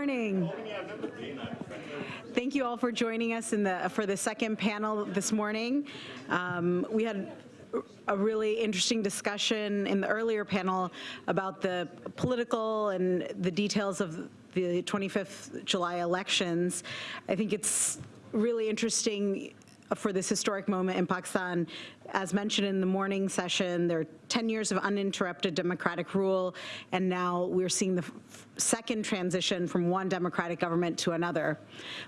Morning. Thank you all for joining us in the for the second panel this morning. Um, we had a really interesting discussion in the earlier panel about the political and the details of the 25th July elections. I think it's really interesting for this historic moment in Pakistan. As mentioned in the morning session, there are 10 years of uninterrupted democratic rule, and now we're seeing the second transition from one democratic government to another.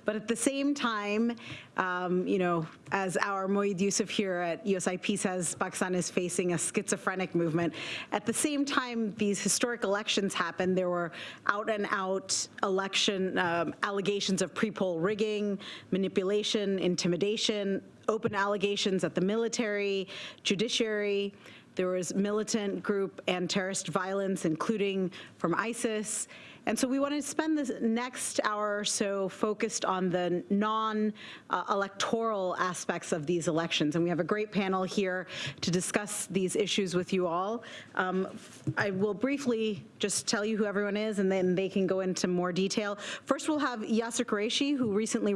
But at the same time, um, you know, as our Moeed Yusuf here at USIP says, Pakistan is facing a schizophrenic movement. At the same time these historic elections happened, there were out and out election um, allegations of pre-poll rigging, manipulation, intimidation, open allegations at the military, judiciary, there was militant group and terrorist violence, including from ISIS. And so we want to spend the next hour or so focused on the non-electoral aspects of these elections. And we have a great panel here to discuss these issues with you all. Um, I will briefly just tell you who everyone is, and then they can go into more detail. First, we'll have Yasser Kureshi, who recently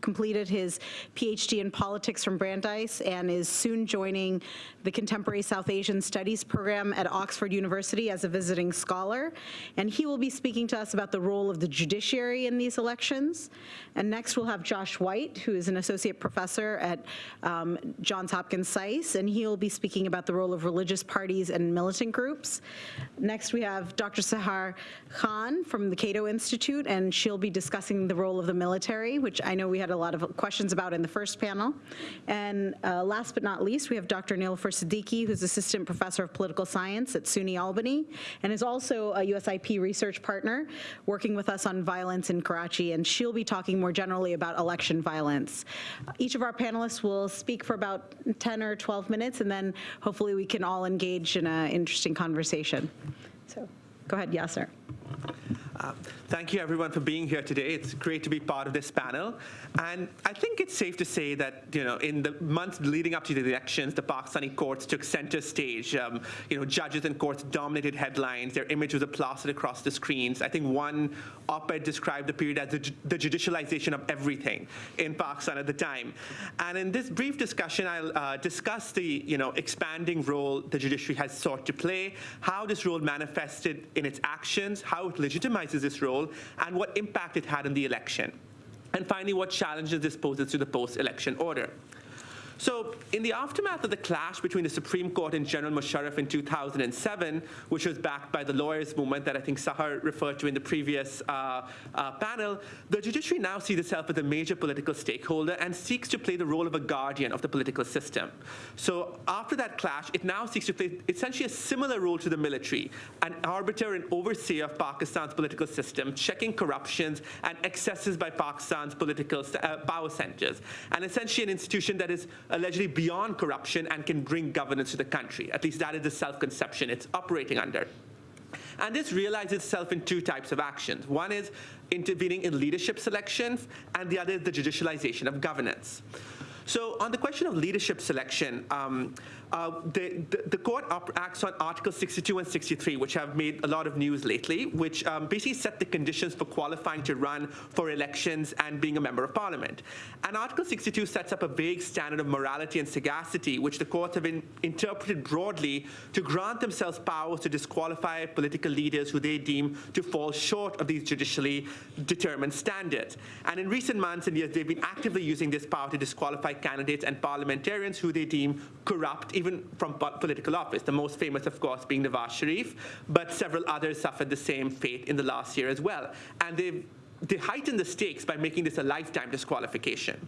completed his PhD in politics from Brandeis and is soon joining the Contemporary South Asian Studies program at Oxford University as a visiting scholar. And he will be speaking to us about the role of the judiciary in these elections. And next we'll have Josh White, who is an associate professor at um, Johns Hopkins SAIS, and he will be speaking about the role of religious parties and militant groups. Next we have Dr. Sahar Khan from the Cato Institute, and she'll be discussing the role of the military, which I know we had a lot of questions about in the first panel. And uh, last but not least, we have Dr. Niloufer Siddiqui, who's Assistant Professor of Political Science at SUNY Albany, and is also a USIP research partner working with us on violence in Karachi, and she'll be talking more generally about election violence. Each of our panelists will speak for about 10 or 12 minutes, and then hopefully we can all engage in an interesting conversation. So go ahead, Yasser. Uh, thank you everyone for being here today. It's great to be part of this panel. And I think it's safe to say that, you know, in the months leading up to the elections, the Pakistani courts took center stage. Um, you know, judges and courts dominated headlines. Their image was plastered across the screens. I think one op-ed described the period as the, the, judicialization of everything in Pakistan at the time. And in this brief discussion, I'll uh, discuss the, you know, expanding role the judiciary has sought to play, how this role manifested in its actions, how it legitimizes this role, and what impact it had in the election. And finally, what challenges this poses to the post-election order. So in the aftermath of the clash between the Supreme Court and General Musharraf in 2007, which was backed by the lawyers' movement that I think Sahar referred to in the previous uh, uh, panel, the judiciary now sees itself as a major political stakeholder and seeks to play the role of a guardian of the political system. So after that clash, it now seeks to play essentially a similar role to the military, an arbiter and overseer of Pakistan's political system, checking corruptions and excesses by Pakistan's political uh, power centers, and essentially an institution that is allegedly beyond corruption and can bring governance to the country. At least that is the self-conception it's operating under. And this realizes itself in two types of actions. One is intervening in leadership selections, and the other is the judicialization of governance. So on the question of leadership selection, um, uh, the, the, the, court acts on Article 62 and 63, which have made a lot of news lately, which um, basically set the conditions for qualifying to run for elections and being a member of parliament. And Article 62 sets up a vague standard of morality and sagacity, which the courts have been interpreted broadly to grant themselves powers to disqualify political leaders who they deem to fall short of these judicially determined standards. And in recent months and years, they've been actively using this power to disqualify candidates and parliamentarians who they deem corrupt, even from political office, the most famous, of course, being Nawaz Sharif, but several others suffered the same fate in the last year as well. And they, they heightened the stakes by making this a lifetime disqualification.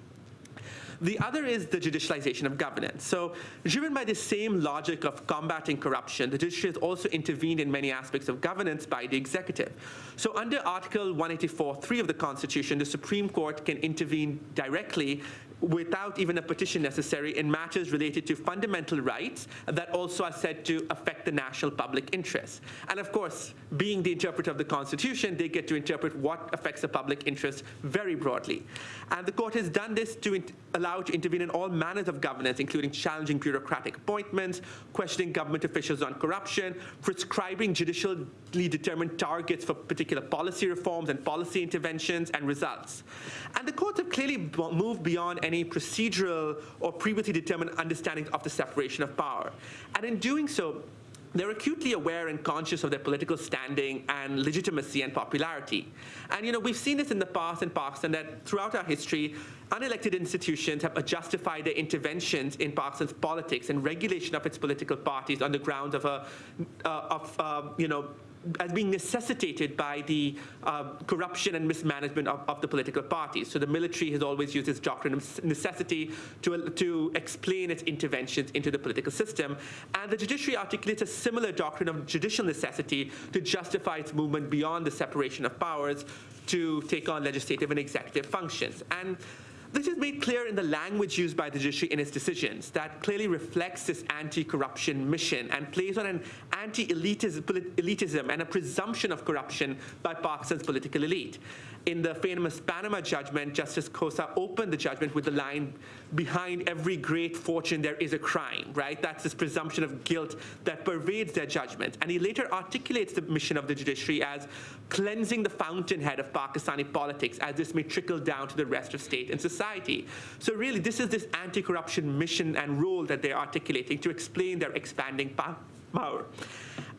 The other is the judicialization of governance. So driven by the same logic of combating corruption, the judiciary has also intervened in many aspects of governance by the executive. So under Article 184.3 of the Constitution, the Supreme Court can intervene directly without even a petition necessary in matters related to fundamental rights that also are said to affect the national public interest. And of course, being the interpreter of the Constitution, they get to interpret what affects the public interest very broadly. And the court has done this to allow to intervene in all manners of governance, including challenging bureaucratic appointments, questioning government officials on corruption, prescribing judicially determined targets for particular policy reforms and policy interventions and results. And the courts have clearly moved beyond any procedural or previously determined understanding of the separation of power. And in doing so, they're acutely aware and conscious of their political standing and legitimacy and popularity. And you know, we've seen this in the past in Pakistan that throughout our history, unelected institutions have justified their interventions in Pakistan's politics and regulation of its political parties on the grounds of a, uh, of uh, you know, as being necessitated by the uh, corruption and mismanagement of, of, the political parties. So the military has always used this doctrine of necessity to, to explain its interventions into the political system. And the judiciary articulates a similar doctrine of judicial necessity to justify its movement beyond the separation of powers to take on legislative and executive functions. And this is made clear in the language used by the judiciary in its decisions that clearly reflects this anti-corruption mission and plays on an anti-elitism and a presumption of corruption by Pakistan's political elite. In the famous Panama judgment, Justice Khosa opened the judgment with the line, behind every great fortune there is a crime, right? That's this presumption of guilt that pervades their judgment. And he later articulates the mission of the judiciary as cleansing the fountainhead of Pakistani politics as this may trickle down to the rest of state and society. So really, this is this anti-corruption mission and role that they're articulating to explain their expanding power.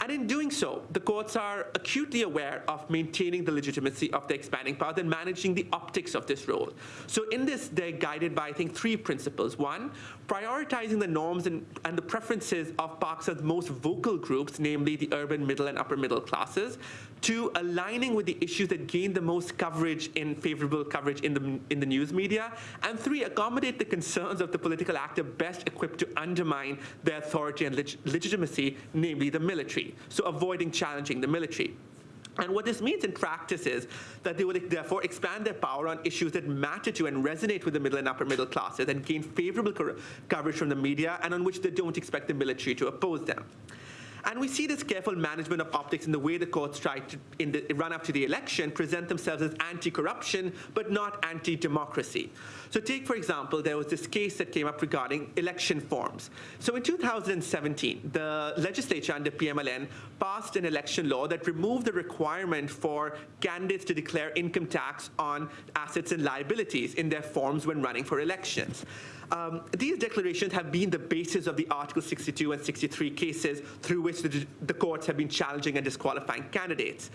And in doing so, the courts are acutely aware of maintaining the legitimacy of the expanding power and managing the optics of this role. So in this, they're guided by, I think, three principles. One, prioritizing the norms and, and the preferences of Pakistan's most vocal groups, namely the urban middle and upper middle classes. Two, aligning with the issues that gain the most coverage in favorable coverage in the, in the news media. And three, accommodate the concerns of the political actor best equipped to undermine their authority and leg legitimacy, namely the military. So avoiding challenging the military. And what this means in practice is that they would therefore expand their power on issues that matter to and resonate with the middle and upper middle classes and gain favorable coverage from the media and on which they don't expect the military to oppose them. And we see this careful management of optics in the way the courts try to, in the run up to the election, present themselves as anti-corruption, but not anti-democracy. So take, for example, there was this case that came up regarding election forms. So in 2017, the legislature under PMLN passed an election law that removed the requirement for candidates to declare income tax on assets and liabilities in their forms when running for elections. Um, these declarations have been the basis of the Article 62 and 63 cases through which the, the courts have been challenging and disqualifying candidates.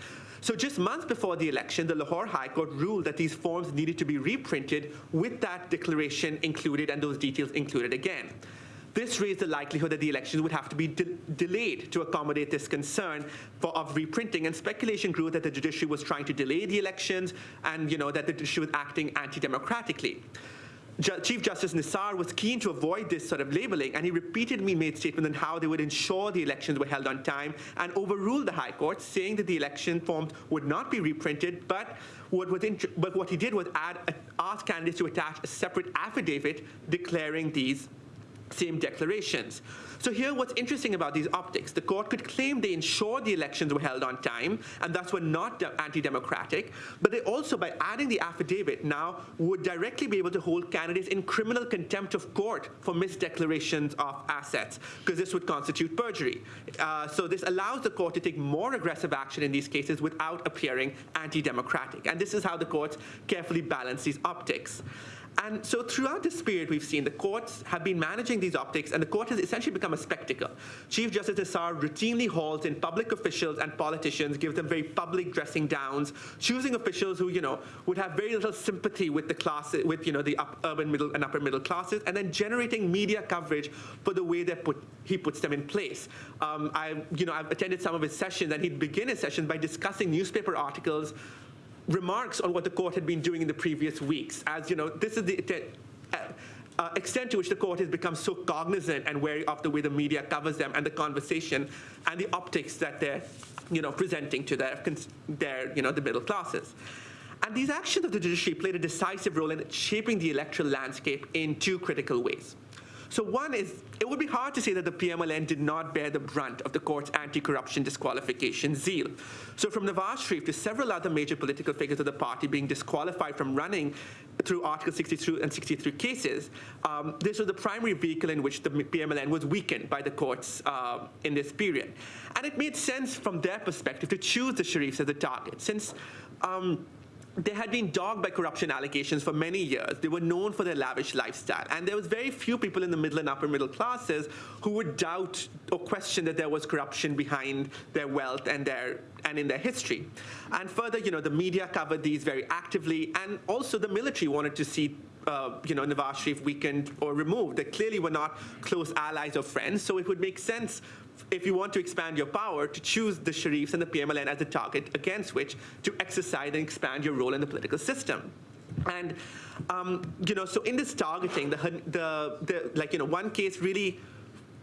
So just months before the election, the Lahore High Court ruled that these forms needed to be reprinted with that declaration included and those details included again. This raised the likelihood that the elections would have to be de delayed to accommodate this concern for, of reprinting, and speculation grew that the judiciary was trying to delay the elections and you know, that the judiciary was acting anti-democratically. Chief Justice Nisar was keen to avoid this sort of labeling, and he repeatedly made statements on how they would ensure the elections were held on time and overruled the High Court, saying that the election forms would not be reprinted, but what, but what he did was add, ask candidates to attach a separate affidavit declaring these same declarations. So here what's interesting about these optics, the court could claim they ensured the elections were held on time and thus were not anti-democratic, but they also, by adding the affidavit now, would directly be able to hold candidates in criminal contempt of court for misdeclarations of assets, because this would constitute perjury. Uh, so this allows the court to take more aggressive action in these cases without appearing anti-democratic. And this is how the courts carefully balance these optics. And so throughout this period, we've seen the courts have been managing these optics, and the court has essentially become a spectacle. Chief Justice Nisar routinely hauls in public officials and politicians, gives them very public dressing downs, choosing officials who, you know, would have very little sympathy with the class, with, you know, the up, urban middle and upper middle classes, and then generating media coverage for the way that put, he puts them in place. Um, I, you know, I've attended some of his sessions, and he'd begin his sessions by discussing newspaper articles remarks on what the court had been doing in the previous weeks. As you know, this is the uh, uh, extent to which the court has become so cognizant and wary of the way the media covers them and the conversation and the optics that they're you know, presenting to their, their you know, the middle classes. And these actions of the judiciary played a decisive role in shaping the electoral landscape in two critical ways. So one is, it would be hard to say that the PMLN did not bear the brunt of the court's anti-corruption disqualification zeal. So from Nawaz Sharif to several other major political figures of the party being disqualified from running through Article 62 and 63 cases, um, this was the primary vehicle in which the PMLN was weakened by the courts uh, in this period. And it made sense from their perspective to choose the Sharifs as a target, since um, they had been dogged by corruption allegations for many years. They were known for their lavish lifestyle. And there was very few people in the middle and upper middle classes who would doubt or question that there was corruption behind their wealth and their and in their history. And further, you know, the media covered these very actively, and also the military wanted to see uh, you know, Nawaz Sharif weakened or removed. They clearly were not close allies or friends, so it would make sense if you want to expand your power, to choose the Sharifs and the PMLN as the target against which to exercise and expand your role in the political system. And, um, you know, so in this targeting, the, the, the, like, you know, one case really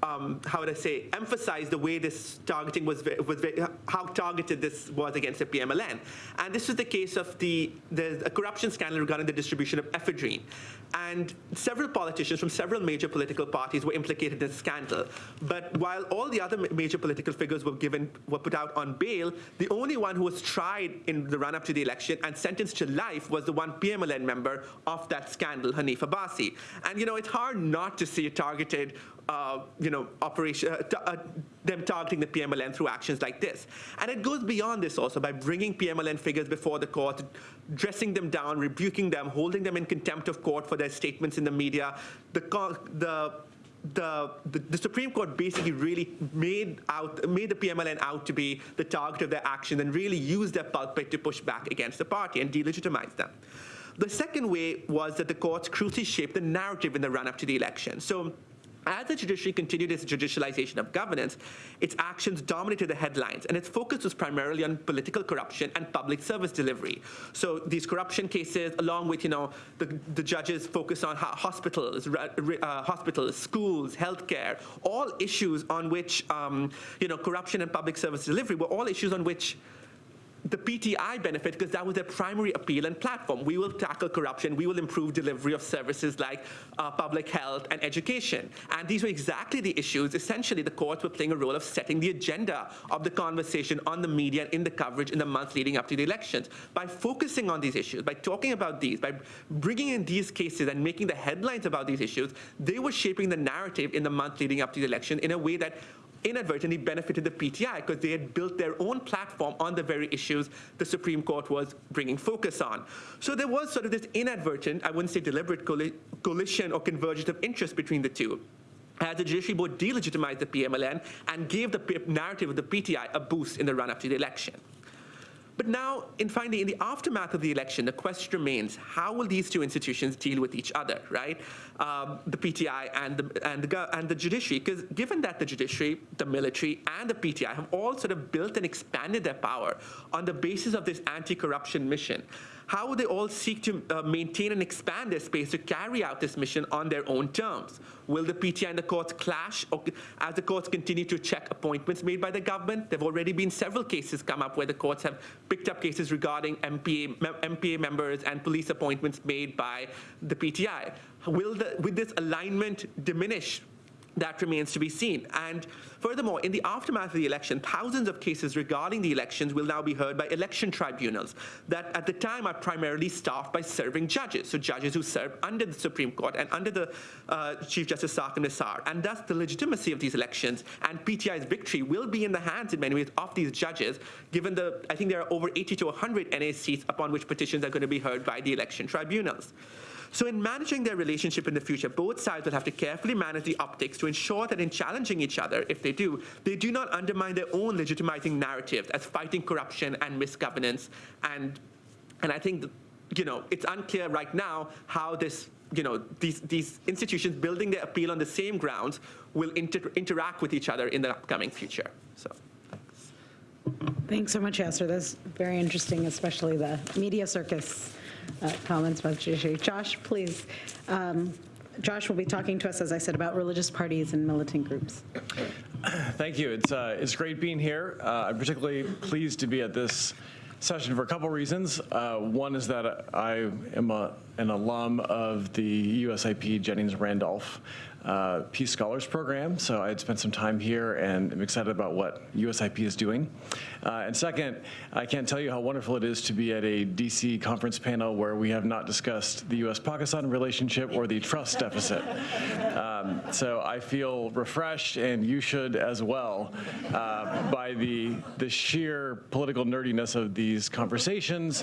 um, how would I say, emphasize the way this targeting was, was how targeted this was against the PMLN. And this was the case of the, the corruption scandal regarding the distribution of ephedrine. And several politicians from several major political parties were implicated in the scandal. But while all the other major political figures were given, were put out on bail, the only one who was tried in the run-up to the election and sentenced to life was the one PMLN member of that scandal, Hanif Abbasi. And you know, it's hard not to see a targeted you know, operation, uh, uh, them targeting the PMLN through actions like this. And it goes beyond this also by bringing PMLN figures before the court, dressing them down, rebuking them, holding them in contempt of court for their statements in the media. The, the the, the, the, Supreme Court basically really made out made the PMLN out to be the target of their action and really used their pulpit to push back against the party and delegitimize them. The second way was that the courts crucially shaped the narrative in the run-up to the election. So as the judiciary continued its judicialization of governance, its actions dominated the headlines, and its focus was primarily on political corruption and public service delivery. So these corruption cases, along with you know the, the judges' focus on hospitals, uh, hospitals, schools, healthcare, all issues on which um, you know corruption and public service delivery were all issues on which the PTI benefit because that was their primary appeal and platform. We will tackle corruption. We will improve delivery of services like uh, public health and education. And these were exactly the issues. Essentially, the courts were playing a role of setting the agenda of the conversation on the media and in the coverage in the months leading up to the elections. By focusing on these issues, by talking about these, by bringing in these cases and making the headlines about these issues, they were shaping the narrative in the month leading up to the election in a way that inadvertently benefited the PTI because they had built their own platform on the very issues the Supreme Court was bringing focus on. So there was sort of this inadvertent, I wouldn't say deliberate coalition or convergence of interest between the two as the judiciary board delegitimized the PMLN and gave the narrative of the PTI a boost in the run-up to the election. But now, in finally, in the aftermath of the election, the question remains, how will these two institutions deal with each other, right? Um, the PTI and the, and, the, and the judiciary, because given that the judiciary, the military, and the PTI have all sort of built and expanded their power on the basis of this anti-corruption mission, how would they all seek to uh, maintain and expand their space to carry out this mission on their own terms? Will the PTI and the courts clash or, as the courts continue to check appointments made by the government? There have already been several cases come up where the courts have picked up cases regarding MPA, MPA members and police appointments made by the PTI. Will, the, will this alignment diminish that remains to be seen. And furthermore, in the aftermath of the election, thousands of cases regarding the elections will now be heard by election tribunals that at the time are primarily staffed by serving judges, so judges who serve under the Supreme Court and under the uh, Chief Justice Saqib Nisar. And thus the legitimacy of these elections and PTI's victory will be in the hands in many ways of these judges, given the, I think there are over 80 to 100 NA seats upon which petitions are going to be heard by the election tribunals. So in managing their relationship in the future, both sides will have to carefully manage the optics to ensure that in challenging each other, if they do, they do not undermine their own legitimizing narratives as fighting corruption and misgovernance. And, and I think, you know, it's unclear right now how this you know, these, these institutions building their appeal on the same grounds will inter interact with each other in the upcoming future. So, thanks. So much, Yasser. That's very interesting, especially the media circus uh, comments about. Josh, please. Um, Josh will be talking to us, as I said, about religious parties and militant groups. Thank you. It's, uh, it's great being here. Uh, I'm particularly pleased to be at this session for a couple reasons. Uh, One is that I am a- an alum of the USIP Jennings Randolph uh, Peace Scholars Program, so I had spent some time here and I'm excited about what USIP is doing. Uh, And second, I can't tell you how wonderful it is to be at a DC conference panel where we have not discussed the US-Pakistan relationship or the trust deficit. Um, So I feel refreshed, and you should as well, uh, by the, the sheer political nerdiness of these conversations,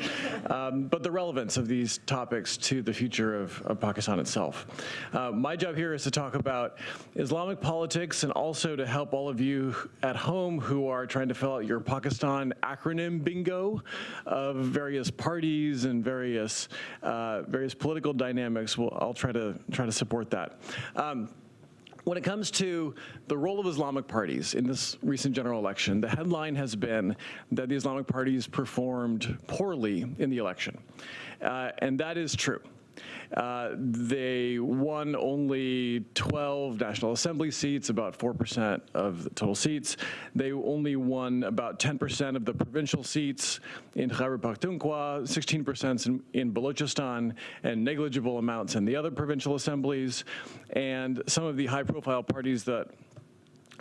um, but the relevance of these topics to the future of, of Pakistan itself. Uh, My job here is to talk about Islamic politics and also to help all of you at home who are trying to fill out your Pakistan acronym bingo of various parties and various, uh, various political dynamics. Well, I'll try to, try to support that. Um, when it comes to the role of Islamic parties in this recent general election, the headline has been that the Islamic parties performed poorly in the election. Uh, and that is true. Uh, they won only 12 National Assembly seats, about 4% of the total seats. They only won about 10% of the provincial seats in Khyber Pakhtunkhwa, 16% in, in Balochistan, and negligible amounts in the other provincial assemblies. And some of the high-profile parties that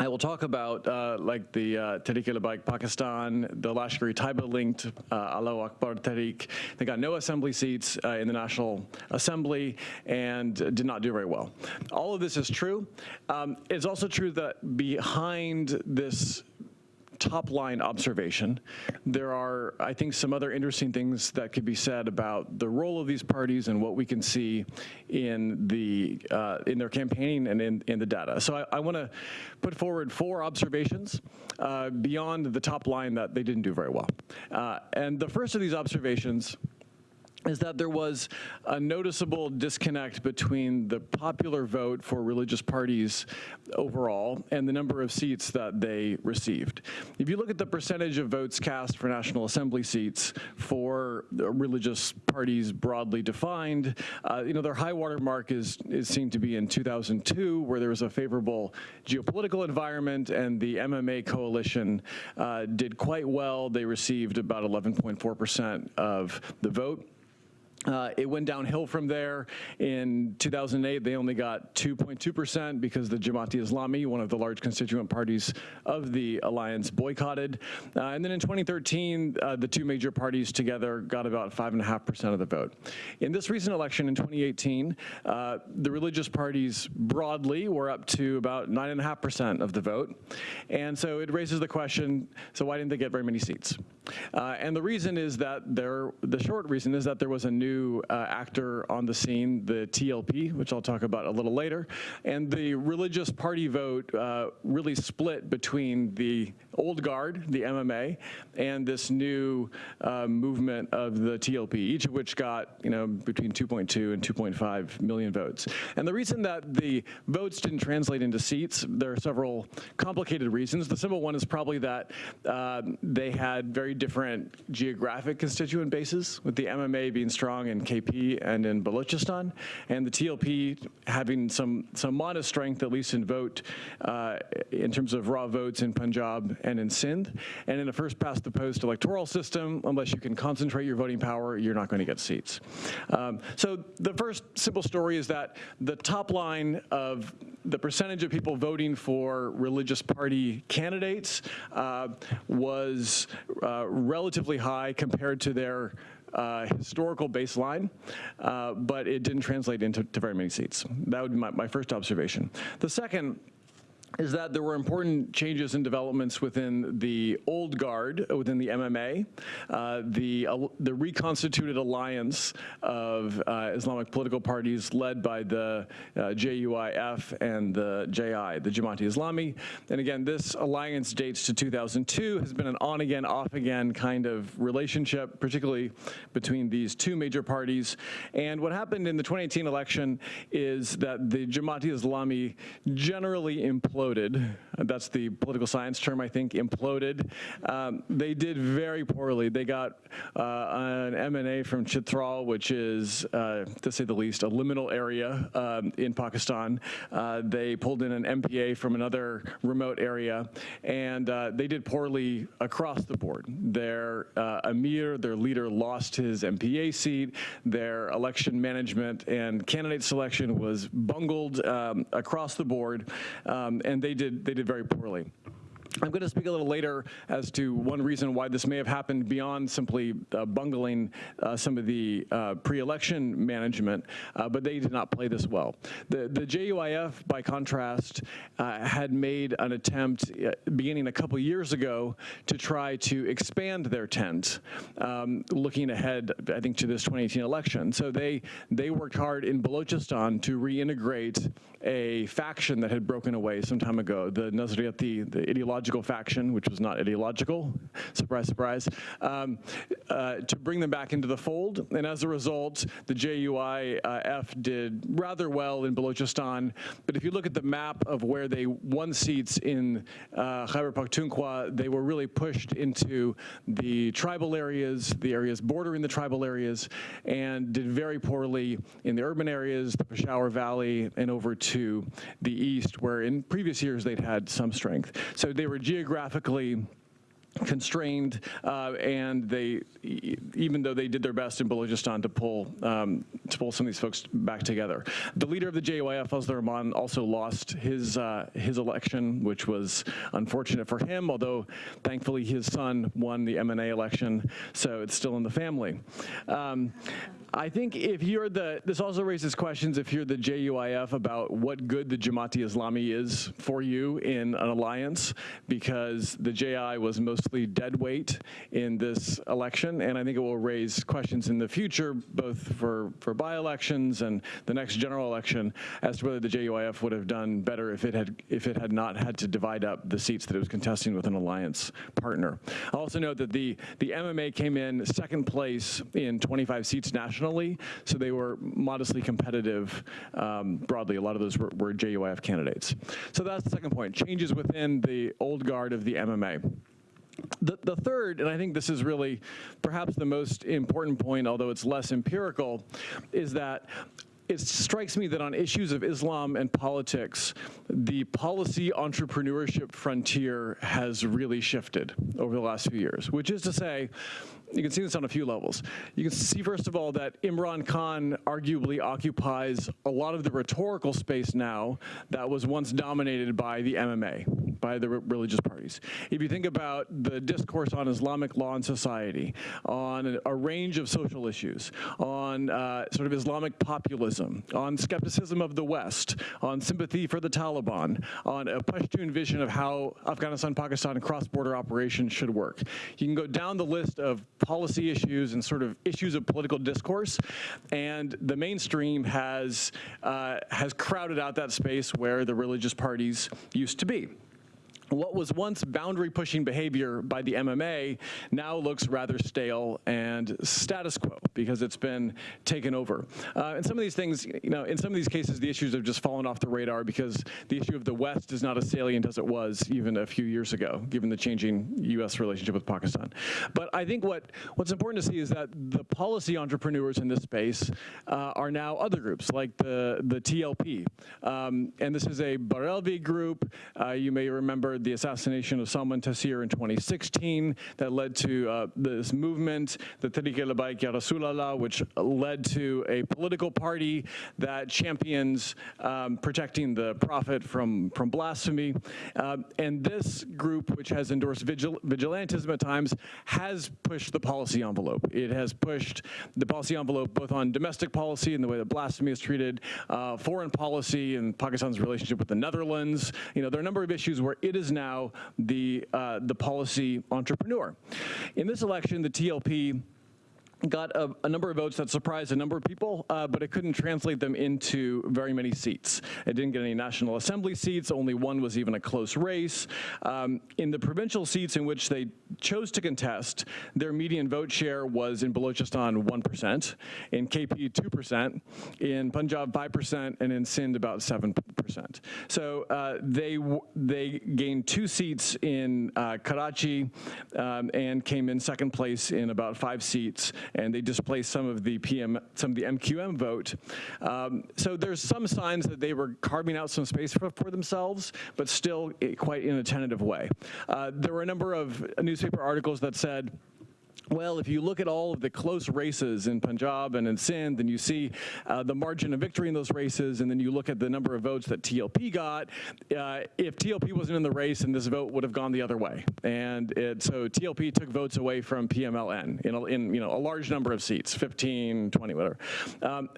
I will talk about, uh, like the uh, Tehreek-e-Labbaik Pakistan, the Lashkar-e-Taiba-linked uh, Allahu Akbar Tehreek. They got no assembly seats uh, in the National Assembly and did not do very well. All of this is true. Um, it's also true that behind this top line observation. There are, I think, some other interesting things that could be said about the role of these parties and what we can see in the uh, in their campaigning and in, in the data. So I, I want to put forward four observations uh, beyond the top line that they didn't do very well. Uh, and the first of these observations is that there was a noticeable disconnect between the popular vote for religious parties overall and the number of seats that they received. If you look at the percentage of votes cast for National Assembly seats for religious parties broadly defined, uh, you know, their high water mark is, is seen to be in 2002, where there was a favorable geopolitical environment and the MMA coalition uh, did quite well. They received about 11.4% of the vote. Uh, it went downhill from there. In 2008, they only got 2.2% because the Jamaati Islami, one of the large constituent parties of the alliance, boycotted. Uh, and then in 2013, uh, the two major parties together got about 5.5% of the vote. In this recent election in 2018, uh, the religious parties broadly were up to about 9.5% of the vote. And so it raises the question, so why didn't they get very many seats? Uh, and the reason is that there, the short reason is that there was a new uh, actor on the scene, the TLP, which I'll talk about a little later. And the religious party vote uh, really split between the old guard, the MMA, and this new uh, movement of the TLP, each of which got, you know, between 2.2 and 2.5 million votes. And the reason that the votes didn't translate into seats, there are several complicated reasons. The simple one is probably that uh, they had very different geographic constituent bases, with the MMA being strong in KP and in Balochistan, and the TLP having some, some modest strength, at least in vote, uh, in terms of raw votes in Punjab and in Sindh. And in a first past the post electoral system, unless you can concentrate your voting power, you're not going to get seats. Um, so the first simple story is that the top line of the percentage of people voting for religious party candidates uh, was uh, relatively high compared to their uh, historical baseline, uh, but it didn't translate into to very many seats. That would be my, my first observation. The second is that there were important changes and developments within the old guard, uh, within the MMA, uh, the, uh, the reconstituted alliance of uh, Islamic political parties led by the uh, JUIF and the JI, the Jamaati Islami. And again, this alliance dates to 2002, has been an on-again, off-again kind of relationship, particularly between these two major parties. And what happened in the 2018 election is that the Jamaati Islami generally imploded imploded. That's the political science term, I think, imploded. Um, they did very poorly. They got uh, an MNA from Chitral, which is, uh, to say the least, a liminal area um, in Pakistan. Uh, they pulled in an MPA from another remote area, and uh, they did poorly across the board. Their uh, emir, their leader, lost his MPA seat. Their election management and candidate selection was bungled um, across the board, um, and they did they did very poorly. I'm going to speak a little later as to one reason why this may have happened beyond simply uh, bungling uh, some of the uh, pre-election management, uh, but they did not play this well. The, the JUIF, by contrast, uh, had made an attempt uh, beginning a couple years ago to try to expand their tent, um, looking ahead, I think, to this 2018 election. So they, they worked hard in Balochistan to reintegrate a faction that had broken away some time ago, the Nazariyati, the ideological faction, which was not ideological, surprise, surprise, um, uh, to bring them back into the fold. And as a result, the JUIF did rather well in Balochistan. But if you look at the map of where they won seats in uh, Khyber Pakhtunkhwa, they were really pushed into the tribal areas, the areas bordering the tribal areas, and did very poorly in the urban areas, the Peshawar Valley, and over to the east, where in previous years they'd had some strength. So they were geographically constrained, uh, and they, even though they did their best in Balochistan to pull um, to pull some of these folks back together. The leader of the JUIF, Fazl Rahman, also lost his uh, his election, which was unfortunate for him. Although thankfully his son won the MNA election, so it's still in the family. Um, I think if you're the, this also raises questions if you're the JUIF about what good the Jamaati Islami is for you in an alliance, because the JI was mostly dead weight in this election, and I think it will raise questions in the future, both for, for by-elections and the next general election, as to whether the JUIF would have done better if it had, if it had not had to divide up the seats that it was contesting with an alliance partner. I'll also note that the, the MMA came in second place in 25 seats nationally, so they were modestly competitive um, broadly. A lot of those were, were JUIF candidates. So that's the second point, changes within the old guard of the MMA. The, the third, and I think this is really perhaps the most important point, although it's less empirical, is that it strikes me that on issues of Islam and politics, the policy entrepreneurship frontier has really shifted over the last few years, which is to say, you can see this on a few levels. You can see, first of all, that Imran Khan arguably occupies a lot of the rhetorical space now that was once dominated by the MMA, by the religious parties. If you think about the discourse on Islamic law and society, on a range of social issues, on uh, sort of Islamic populism, on skepticism of the West, on sympathy for the Taliban, on a Pashtun vision of how Afghanistan-Pakistan cross-border operations should work. You can go down the list of policy issues and sort of issues of political discourse, and the mainstream has uh, has crowded out that space where the religious parties used to be what was once boundary pushing behavior by the MMA now looks rather stale and status quo because it's been taken over. Uh, and some of these things, you know, in some of these cases, the issues have just fallen off the radar because the issue of the West is not as salient as it was even a few years ago, given the changing U.S. relationship with Pakistan. But I think what, what's important to see is that the policy entrepreneurs in this space uh, are now other groups like the, the TLP. Um, and this is a Barelvi group. Uh, you may remember the assassination of Salman Taseer in 2016 that led to uh, this movement, the Tehreek-e-Labbaik Ya Rasulallah, which led to a political party that champions um, protecting the prophet from, from blasphemy. Uh, and this group, which has endorsed vigil vigilantism at times, has pushed the policy envelope. It has pushed the policy envelope both on domestic policy and the way that blasphemy is treated, uh, foreign policy and Pakistan's relationship with the Netherlands. You know, there are a number of issues where it is now the, uh, the policy entrepreneur. In this election, the TLP got a, a number of votes that surprised a number of people, uh, but it couldn't translate them into very many seats. It didn't get any National Assembly seats. Only one was even a close race. Um, in the provincial seats in which they chose to contest, their median vote share was in Balochistan 1%, in KP 2%, in Punjab 5%, and in Sindh about 7%. So uh, they they gained two seats in uh, Karachi um, and came in second place in about five seats, and they displaced some of the PM, some of the MQM vote. Um, so there's some signs that they were carving out some space for, for themselves, but still eh, quite in a tentative way. Uh, there were a number of newspaper articles that said. Well, if you look at all of the close races in Punjab and in Sindh, and you see uh, the margin of victory in those races, and then you look at the number of votes that TLP got, uh, if TLP wasn't in the race, then this vote would have gone the other way. And it, so TLP took votes away from PMLN in, a, in you know a large number of seats, 15, 20, whatever. Um,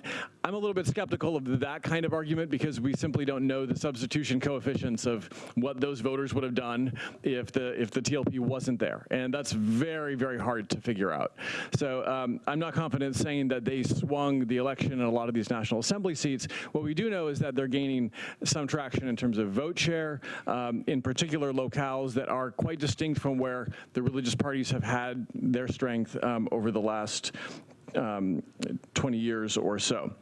I'm a little bit skeptical of that kind of argument because we simply don't know the substitution coefficients of what those voters would have done if the if the TLP wasn't there, and that's very very hard to figure out. So um, I'm not confident saying that they swung the election in a lot of these National Assembly seats. What we do know is that they're gaining some traction in terms of vote share, um, in particular locales that are quite distinct from where the religious parties have had their strength um, over the last um, 20 years or so.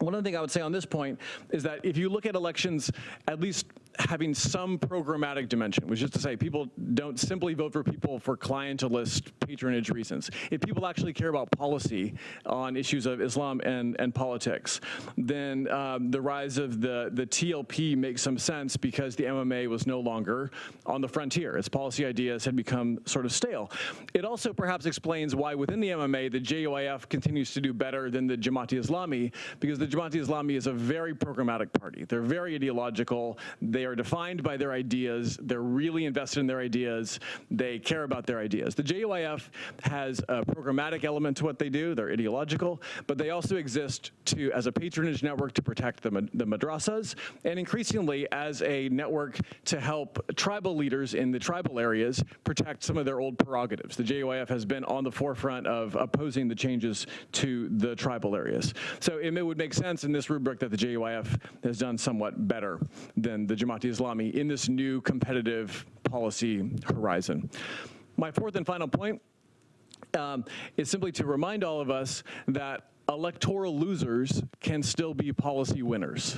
One other thing I would say on this point is that if you look at elections, at least having some programmatic dimension, which is to say people don't simply vote for people for clientelist patronage reasons. If people actually care about policy on issues of Islam and, and politics, then um, the rise of the, the TLP makes some sense because the MMA was no longer on the frontier. Its policy ideas had become sort of stale. It also perhaps explains why within the MMA, the JUIF continues to do better than the Jamaati Islami, because the Jamaati Islami is a very programmatic party. They're very ideological. They are defined by their ideas. They're really invested in their ideas. They care about their ideas. The JUIF has a programmatic element to what they do. They're ideological, but they also exist to as a patronage network to protect the, the madrasas, and increasingly as a network to help tribal leaders in the tribal areas protect some of their old prerogatives. The JUIF has been on the forefront of opposing the changes to the tribal areas. So it would make sense in this rubric that the JUIF has done somewhat better than the Jamaati Islami in this new competitive policy horizon. My fourth and final point um, is simply to remind all of us that electoral losers can still be policy winners.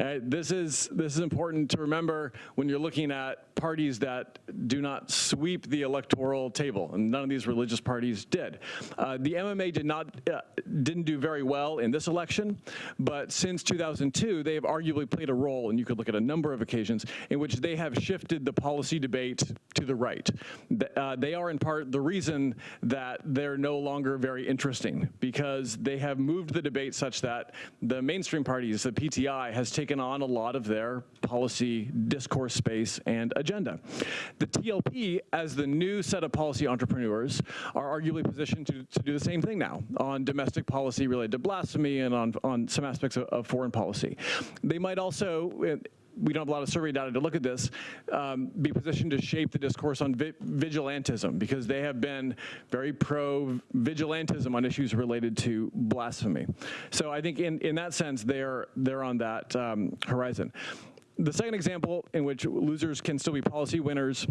Uh, this is this is important to remember when you're looking at parties that do not sweep the electoral table, and none of these religious parties did. Uh, the MMA did not uh, didn't do very well in this election, but since 2002, they have arguably played a role, and you could look at a number of occasions in which they have shifted the policy debate to the right. Uh, they are in part the reason that they're no longer very interesting because they have moved the debate such that the mainstream parties, the PTI, has taken on a lot of their policy discourse space and agenda. The TLP, as the new set of policy entrepreneurs, are arguably positioned to, to do the same thing now on domestic policy related to blasphemy and on, on some aspects of, of foreign policy. They might also, eh, we don't have a lot of survey data to look at this, um, be positioned to shape the discourse on vi vigilantism because they have been very pro-vigilantism on issues related to blasphemy. So I think in, in that sense, they're, they're on that um, horizon. The second example in which losers can still be policy winners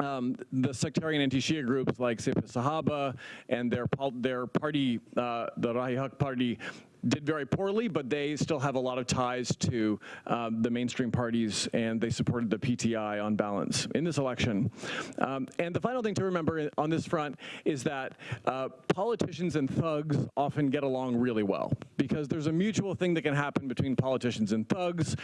um, the sectarian anti-Shia groups like Sipah Sahaba and their their party, uh, the Rah-e-Haq party, did very poorly, but they still have a lot of ties to um, the mainstream parties, and they supported the PTI on balance in this election. Um, and the final thing to remember on this front is that uh, politicians and thugs often get along really well because there's a mutual thing that can happen between politicians and thugs.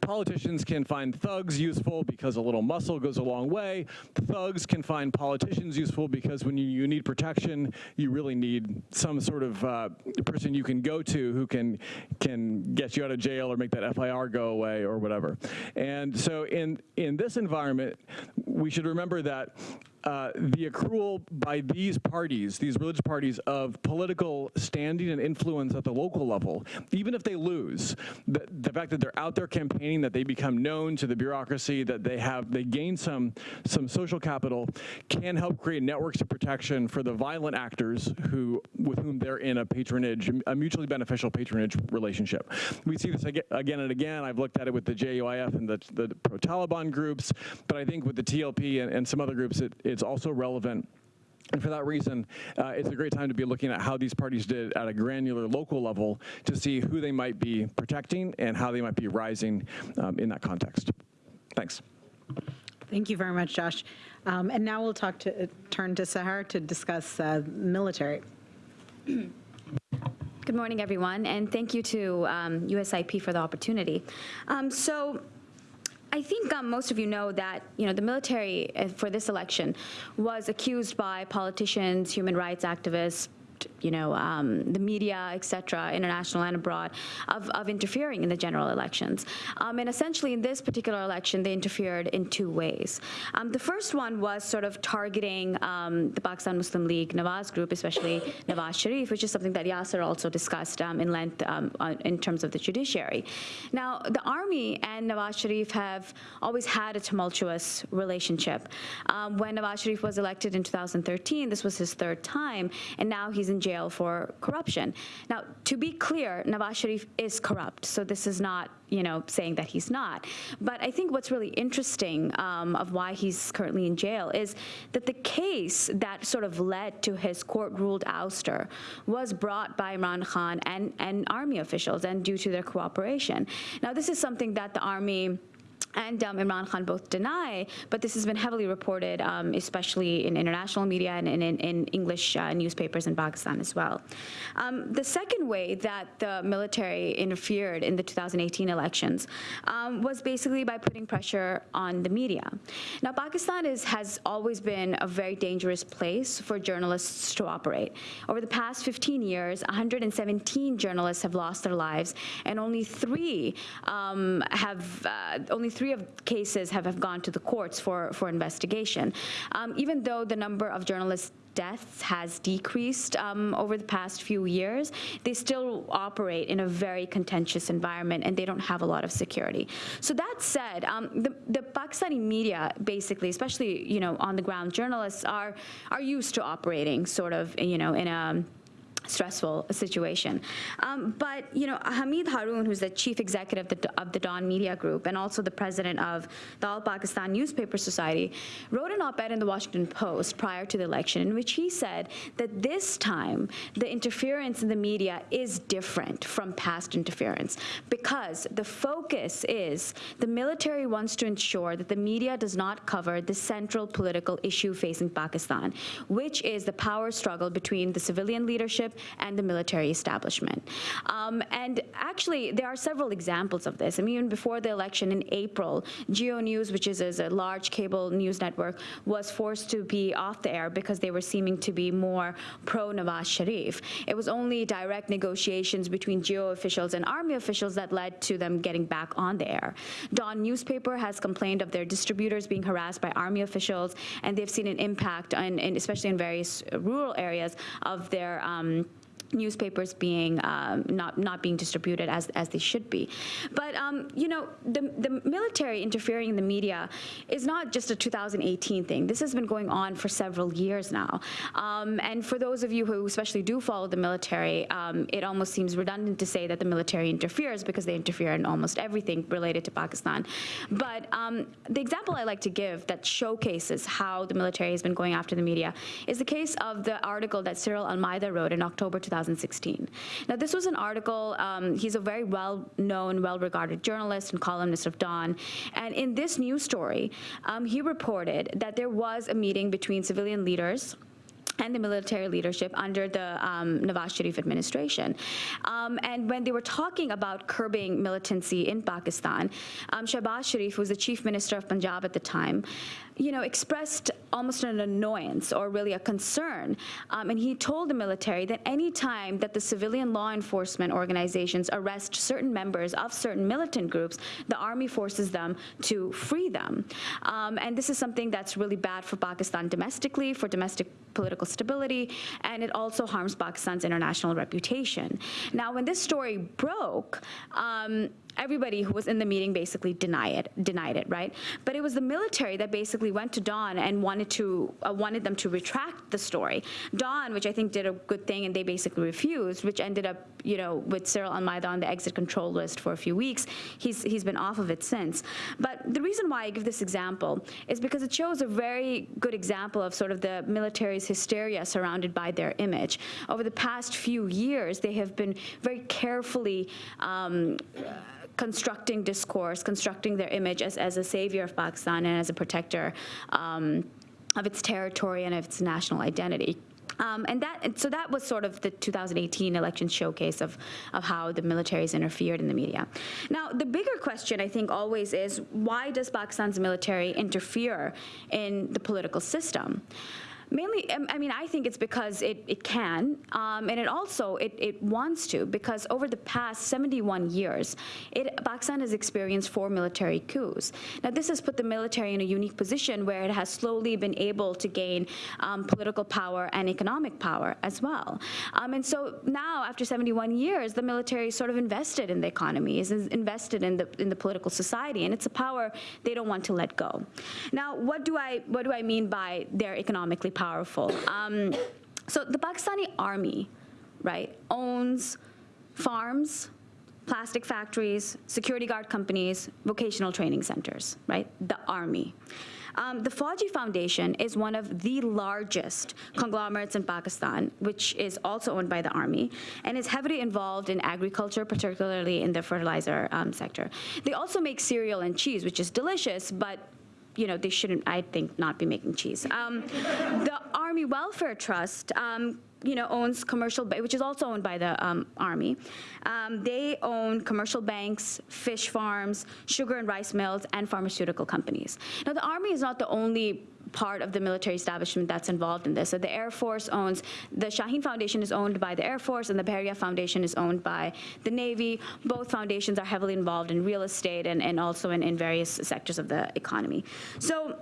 Politicians can find thugs useful because a little muscle goes a long way. Thugs can find politicians useful because when you, you need protection, you really need some sort of uh, person you can go to who can can get you out of jail or make that FIR go away or whatever. And so in in this environment, we should remember that uh, the accrual by these parties, these religious parties, of political standing and influence at the local level, even if they lose, the, the fact that they're out there campaigning, that they become known to the bureaucracy, that they have, they gain some, some social capital, can help create networks of protection for the violent actors who, with whom they're in a patronage, a mutually beneficial patronage relationship. We see this again and again. I've looked at it with the JUIF and the, the pro-Taliban groups, but I think with the TLP and, and some other groups, it, it's also relevant. And for that reason, uh, it's a great time to be looking at how these parties did at a granular local level to see who they might be protecting and how they might be rising um, in that context. Thanks. Thank you very much, Josh. Um, And now we'll talk to, turn to Sahar to discuss uh, military. Good morning, everyone, and thank you to um, USIP for the opportunity. Um, So I think um, most of you know that, you know, the military uh, for this election was accused by politicians, human rights activists, you know, um, the media, et cetera, international and abroad, of, of interfering in the general elections. Um, and essentially, in this particular election, they interfered in two ways. Um, the first one was sort of targeting um, the Pakistan Muslim League Nawaz group, especially Nawaz Sharif, which is something that Yasser also discussed um, in length um, in terms of the judiciary. Now, the army and Nawaz Sharif have always had a tumultuous relationship. When Nawaz Sharif was elected in 2013, this was his third time, and now he's in jail for corruption. Now, to be clear, Nawaz Sharif is corrupt, so this is not, you know, saying that he's not. But I think what's really interesting um, of why he's currently in jail is that the case that sort of led to his court-ruled ouster was brought by Imran Khan and, and army officials and due to their cooperation. Now, this is something that the army and um, Imran Khan both deny, but this has been heavily reported, um, especially in international media and in, in, in English uh, newspapers in Pakistan as well. Um, the second way that the military interfered in the 2018 elections um, was basically by putting pressure on the media. Now, Pakistan is, has always been a very dangerous place for journalists to operate. Over the past 15 years, 117 journalists have lost their lives, and only three um, have uh, only three of cases have, have gone to the courts for, for investigation. Um, even though the number of journalists deaths has decreased um, over the past few years, they still operate in a very contentious environment and they don't have a lot of security. So that said, um, the, the Pakistani media, basically, especially you know on the ground journalists, are are used to operating sort of you know in a stressful situation. Um, but, you know, Hamid Haroon, who's the chief executive of the, of the Dawn Media Group and also the president of the All Pakistan Newspaper Society, wrote an op-ed in the Washington Post prior to the election in which he said that this time the interference in the media is different from past interference because the focus is the military wants to ensure that the media does not cover the central political issue facing Pakistan, which is the power struggle between the civilian leadership and the military establishment. Um, and actually, there are several examples of this. I mean, even before the election in April, Geo News, which is, is a large cable news network, was forced to be off the air because they were seeming to be more pro-Nawaz Sharif. It was only direct negotiations between Geo officials and army officials that led to them getting back on the air. Dawn newspaper has complained of their distributors being harassed by army officials, and they've seen an impact, on, especially in various rural areas, of their um, newspapers being um, not not being distributed as as they should be. But um, you know, the the military interfering in the media is not just a 2018 thing. This has been going on for several years now. Um, and for those of you who especially do follow the military, um, it almost seems redundant to say that the military interferes because they interfere in almost everything related to Pakistan. But um, the example I like to give that showcases how the military has been going after the media is the case of the article that Cyril Almeida wrote in October 2016. Now, this was an article, um, he's a very well-known, well-regarded journalist and columnist of Dawn, and in this news story, um, he reported that there was a meeting between civilian leaders and the military leadership under the um, Nawaz Sharif administration. Um, and when they were talking about curbing militancy in Pakistan, um, Shehbaz Sharif, who was the chief minister of Punjab at the time, you know, expressed almost an annoyance or really a concern. Um, and he told the military that any time that the civilian law enforcement organizations arrest certain members of certain militant groups, the army forces them to free them. Um, and this is something that's really bad for Pakistan domestically, for domestic political stability, and it also harms Pakistan's international reputation. Now, when this story broke, um, everybody who was in the meeting basically denied it, denied it, right? But it was the military that basically went to Dawn and wanted to uh, wanted them to retract the story. Dawn, which I think did a good thing, and they basically refused, which ended up, you know, with Cyril Almeida on the exit control list for a few weeks. He's he's been off of it since. But the reason why I give this example is because it shows a very good example of sort of the military's hysteria surrounded by their image. Over the past few years, they have been very carefully. Um, constructing discourse, constructing their image as, as a savior of Pakistan and as a protector um, of its territory and of its national identity. Um, and that, and so that was sort of the 2018 election showcase of, of how the military has interfered in the media. Now, the bigger question, I think, always is why does Pakistan's military interfere in the political system? Mainly, um, I mean, I think it's because it, it can, um, and it also, it, it wants to, because over the past 71 years, it, Pakistan has experienced four military coups. Now, this has put the military in a unique position where it has slowly been able to gain um, political power and economic power as well. Um, and so now, after 71 years, the military is sort of invested in the economy, is invested in the, in the political society, and it's a power they don't want to let go. Now, what do I, what do I mean by they're economically powerful. Um, so the Pakistani army, right, owns farms, plastic factories, security guard companies, vocational training centers, right? The army. Um, the Fauji Foundation is one of the largest conglomerates in Pakistan, which is also owned by the army, and is heavily involved in agriculture, particularly in the fertilizer um, sector. They also make cereal and cheese, which is delicious, but you know, they shouldn't, I think, not be making cheese. Um, the Army Welfare Trust, um, you know, owns commercial, which is also owned by the um, Army. Um, they own commercial banks, fish farms, sugar and rice mills, and pharmaceutical companies. Now, the Army is not the only part of the military establishment that's involved in this. So the Air Force owns, the Shaheen Foundation is owned by the Air Force and the Bahria Foundation is owned by the Navy. Both foundations are heavily involved in real estate and, and also in, in various sectors of the economy. So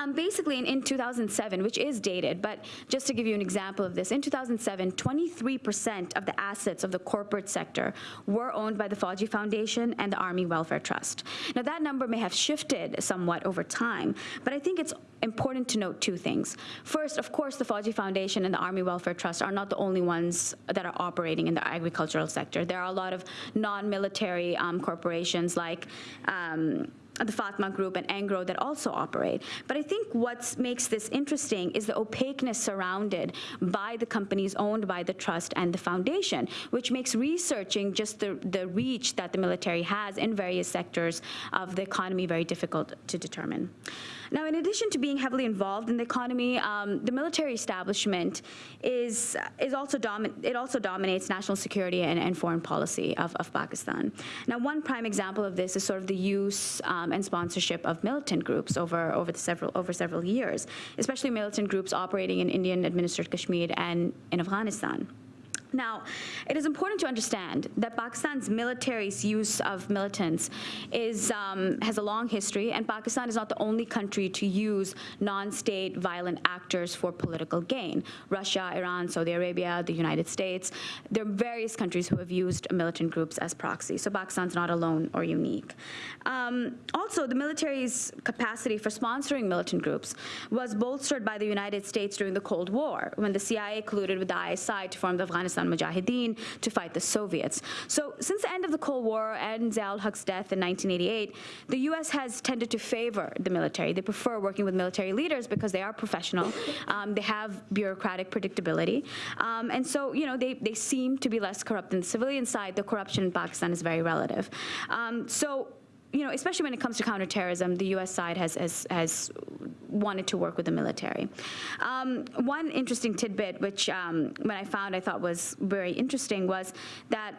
um, basically, in, in 2007, which is dated, but just to give you an example of this, in 2007, 23% of the assets of the corporate sector were owned by the Fauji Foundation and the Army Welfare Trust. Now, that number may have shifted somewhat over time, but I think it's important to note two things. First, of course, the Fauji Foundation and the Army Welfare Trust are not the only ones that are operating in the agricultural sector. There are a lot of non-military um, corporations like um, the Fatima Group and Engro that also operate. But I think what makes this interesting is the opaqueness surrounded by the companies owned by the trust and the foundation, which makes researching just the, the reach that the military has in various sectors of the economy very difficult to determine. Now, in addition to being heavily involved in the economy, um, the military establishment is is also it also dominates national security and, and foreign policy of, of, Pakistan. Now, one prime example of this is sort of the use um, and sponsorship of militant groups over over the several over several years, especially militant groups operating in Indian-administered Kashmir and in Afghanistan. Now, it is important to understand that Pakistan's military's use of militants is, um, has a long history, and Pakistan is not the only country to use non-state violent actors for political gain. Russia, Iran, Saudi Arabia, the United States, there are various countries who have used militant groups as proxies, so Pakistan's not alone or unique. Um, also, the military's capacity for sponsoring militant groups was bolstered by the United States during the Cold War, when the CIA colluded with the ISI to form the Afghanistan Pakistan Mujahideen to fight the Soviets. So since the end of the Cold War and Zia-ul-Haq's death in 1988, the U.S. has tended to favor the military. They prefer working with military leaders because they are professional. Um, they have bureaucratic predictability. Um, and so, you know, they, they seem to be less corrupt than the civilian side. The corruption in Pakistan is very relative. Um, so you know, especially when it comes to counterterrorism, the U.S. side has, has, has wanted to work with the military. Um, one interesting tidbit, which um, when I found I thought was very interesting, was that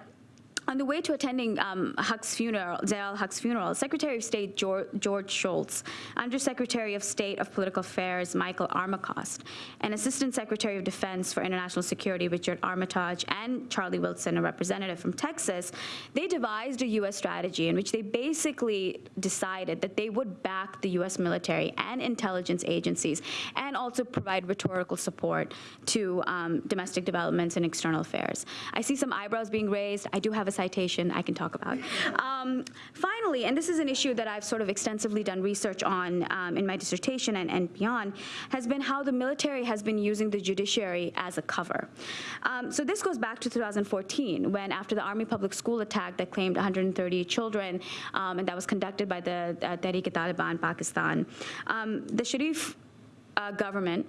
on the way to attending um, Haq's funeral, Haq's funeral, Secretary of State George, George Shultz, Undersecretary of State of Political Affairs Michael Armacost, and Assistant Secretary of Defense for International Security Richard Armitage, and Charlie Wilson, a representative from Texas, they devised a U.S. strategy in which they basically decided that they would back the U.S. military and intelligence agencies, and also provide rhetorical support to um, domestic developments and external affairs. I see some eyebrows being raised. I do have a citation I can talk about. Um, finally, and this is an issue that I've sort of extensively done research on um, in my dissertation and, and, beyond, has been how the military has been using the judiciary as a cover. Um, so this goes back to 2014, when after the Army Public School attack that claimed 130 children, um, and that was conducted by the uh, Tehreek-e-Taliban Pakistan, um, the Sharif uh, government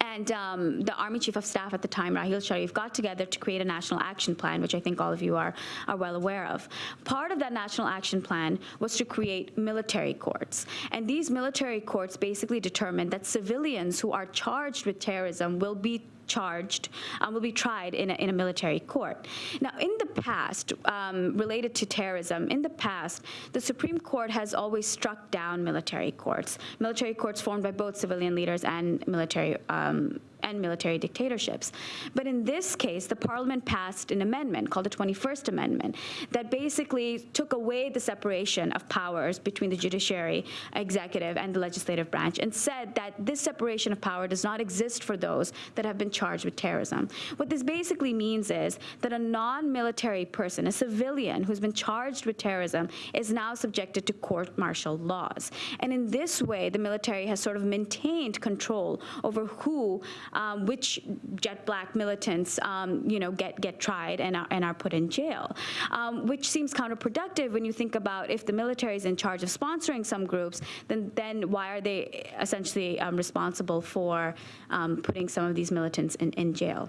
and um, the Army Chief of Staff at the time, Raheel Sharif, got together to create a national action plan, which I think all of you are, are well aware of. Part of that national action plan was to create military courts. And these military courts basically determined that civilians who are charged with terrorism will be charged, um, will be tried in a, in a military court. Now, in the past, um, related to terrorism, in the past, the Supreme Court has always struck down military courts, military courts formed by both civilian leaders and military um, and military dictatorships. But in this case, the parliament passed an amendment called the 21st Amendment that basically took away the separation of powers between the judiciary, executive, and the legislative branch and said that this separation of power does not exist for those that have been charged with terrorism. What this basically means is that a non-military person, a civilian who's been charged with terrorism, is now subjected to court-martial laws. And in this way, the military has sort of maintained control over who um, which jet black militants, um, you know, get, get tried and are, and are put in jail, um, which seems counterproductive when you think about if the military is in charge of sponsoring some groups, then, then why are they essentially um, responsible for um, putting some of these militants in, in jail?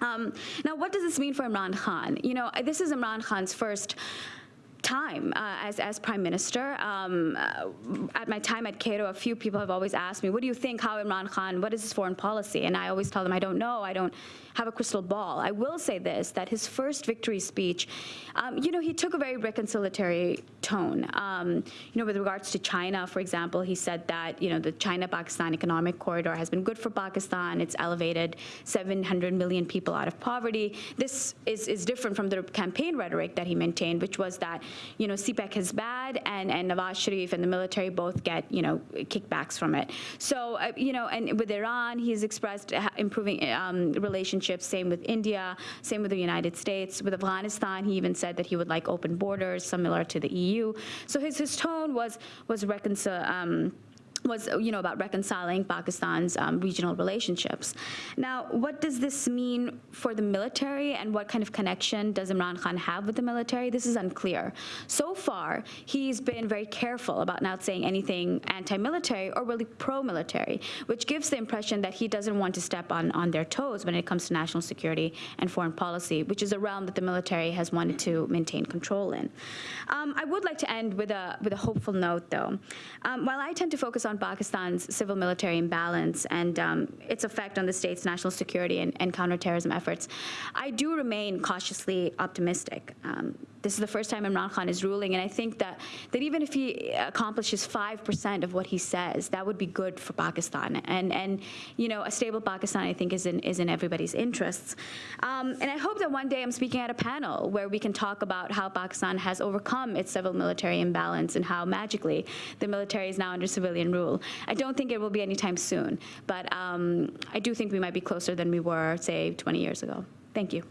Um, now, what does this mean for Imran Khan? You know, this is Imran Khan's first time uh, as, as prime minister. Um, uh, at my time at Cato, a few people have always asked me, what do you think, how Imran Khan, what is his foreign policy? And I always tell them, I don't know, I don't have a crystal ball. I will say this, that his first victory speech, um, you know, he took a very reconciliatory tone. Um, you know, with regards to China, for example, he said that, you know, the China-Pakistan economic corridor has been good for Pakistan. It's elevated 700 million people out of poverty. This is, is different from the campaign rhetoric that he maintained, which was that, you know, CPEC is bad and, and Nawaz Sharif and the military both get, you know, kickbacks from it. So, uh, you know, and with Iran, he's expressed improving um, relationships, same with India, same with the United States. With Afghanistan, he even said that he would like open borders, similar to the EU. So his, his tone was, was reconcile, um, was, you know, about reconciling Pakistan's um, regional relationships. Now, what does this mean for the military and what kind of connection does Imran Khan have with the military? This is unclear. So far, he's been very careful about not saying anything anti-military or really pro-military, which gives the impression that he doesn't want to step on, on their toes when it comes to national security and foreign policy, which is a realm that the military has wanted to maintain control in. Um, I would like to end with a, with a hopeful note, though. Um, while I tend to focus on on Pakistan's civil-military imbalance and um, its effect on the state's national security and, and counterterrorism efforts, I do remain cautiously optimistic. Um, this is the first time Imran Khan is ruling, and I think that, that even if he accomplishes 5% of what he says, that would be good for Pakistan. And, and you know, a stable Pakistan, I think, is in, is in everybody's interests. Um, and I hope that one day I'm speaking at a panel where we can talk about how Pakistan has overcome its civil-military imbalance and how magically the military is now under civilian rule. I don't think it will be anytime soon, but um, I do think we might be closer than we were, say, 20 years ago. Thank you.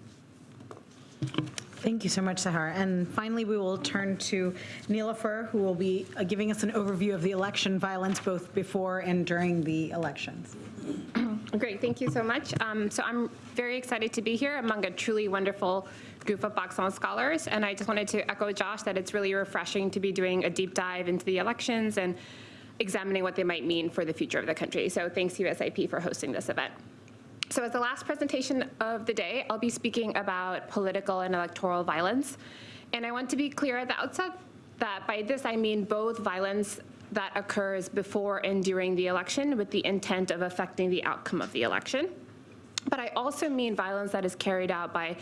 Thank you so much, Sahar. And finally, we will turn to Niloufer, who will be uh, giving us an overview of the election violence both before and during the elections. Great, thank you so much. Um, so I'm very excited to be here among a truly wonderful group of Pakistan scholars. And I just wanted to echo Josh that it's really refreshing to be doing a deep dive into the elections and examining what they might mean for the future of the country. So thanks USIP for hosting this event. So as the last presentation of the day, I'll be speaking about political and electoral violence. And I want to be clear at the outset that by this I mean both violence that occurs before and during the election with the intent of affecting the outcome of the election. But I also mean violence that is carried out by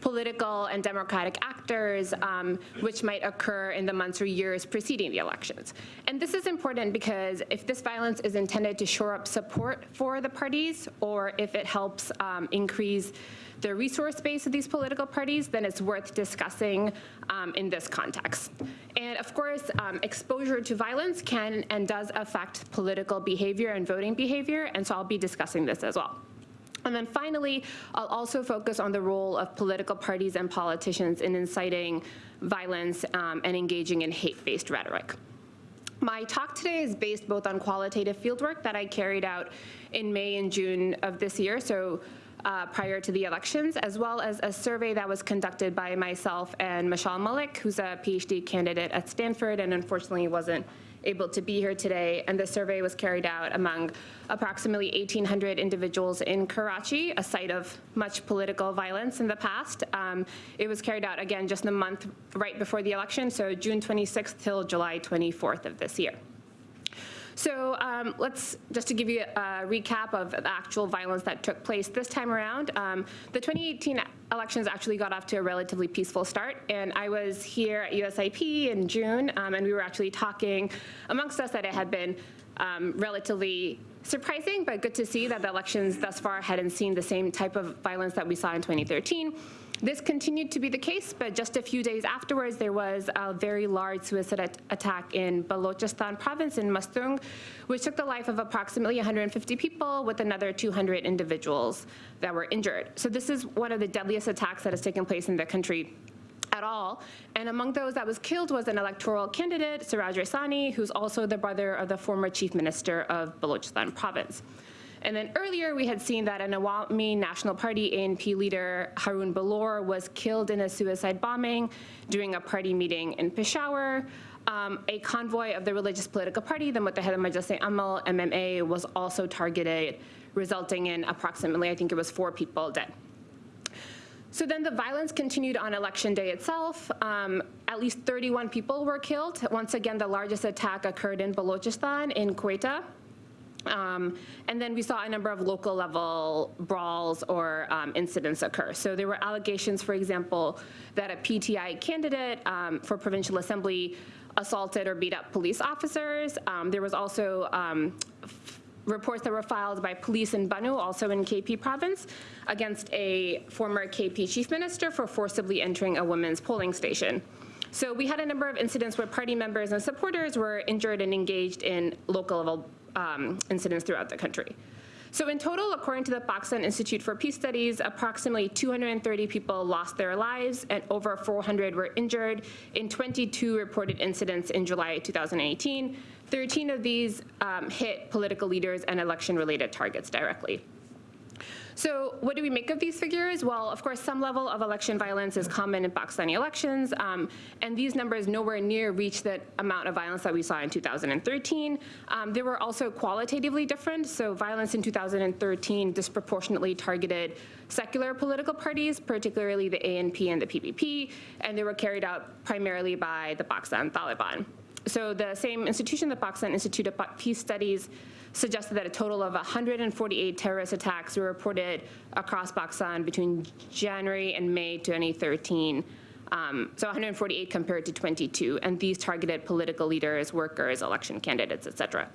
political and democratic actors, um, which might occur in the months or years preceding the elections. And this is important because if this violence is intended to shore up support for the parties, or if it helps um, increase the resource base of these political parties, then it's worth discussing um, in this context. And of course, um, exposure to violence can and does affect political behavior and voting behavior, and so I'll be discussing this as well. And then finally, I'll also focus on the role of political parties and politicians in inciting violence um, and engaging in hate-based rhetoric. My talk today is based both on qualitative fieldwork that I carried out in May and June of this year, so uh, prior to the elections, as well as a survey that was conducted by myself and Mashail Malik, who's a PhD candidate at Stanford and unfortunately wasn't able to be here today. And the survey was carried out among approximately 1,800 individuals in Karachi, a site of much political violence in the past. Um, it was carried out again just the month right before the election, so June 26th till July 24th of this year. So um, let's, just to give you a recap of the actual violence that took place this time around, um, the 2018 elections actually got off to a relatively peaceful start, and I was here at USIP in June, um, and we were actually talking amongst us that it had been um, relatively surprising, but good to see that the elections thus far hadn't seen the same type of violence that we saw in 2013. This continued to be the case, but just a few days afterwards, there was a very large suicide attack in Balochistan province in Mastung, which took the life of approximately 150 people with another 200 individuals that were injured. So this is one of the deadliest attacks that has taken place in the country at all. And among those that was killed was an electoral candidate, Siraj Raisani, who's also the brother of the former chief minister of Balochistan province. And then earlier we had seen that an Awami National Party ANP leader Haroon Bilour was killed in a suicide bombing during a party meeting in Peshawar. Um, a convoy of the religious political party, the Muttahida Majlis Amal, MMA, was also targeted, resulting in approximately, I think it was four people dead. So then the violence continued on election day itself. Um, at least 31 people were killed. Once again, the largest attack occurred in Balochistan in Quetta. Um, and then we saw a number of local level brawls or um, incidents occur. So there were allegations, for example, that a PTI candidate um, for provincial assembly assaulted or beat up police officers. Um, there was also um, reports that were filed by police in Bannu, also in KP province, against a former KP chief minister for forcibly entering a women's polling station. So we had a number of incidents where party members and supporters were injured and engaged in local level um, incidents throughout the country. So in total, according to the Pakistan Institute for Peace Studies, approximately 230 people lost their lives and over 400 were injured in 22 reported incidents in July 2018. 13 of these um, hit political leaders and election-related targets directly. So what do we make of these figures? Well, of course, some level of election violence is common in Pakistani elections, um, and these numbers nowhere near reach the amount of violence that we saw in 2013. Um, they were also qualitatively different, so violence in 2013 disproportionately targeted secular political parties, particularly the ANP and the PPP, and they were carried out primarily by the Pakistan Taliban. So the same institution, the Pakistan Institute of Peace Studies, suggested that a total of 148 terrorist attacks were reported across Pakistan between January and May 2013. Um, so 148 compared to 22, and these targeted political leaders, workers, election candidates, et cetera.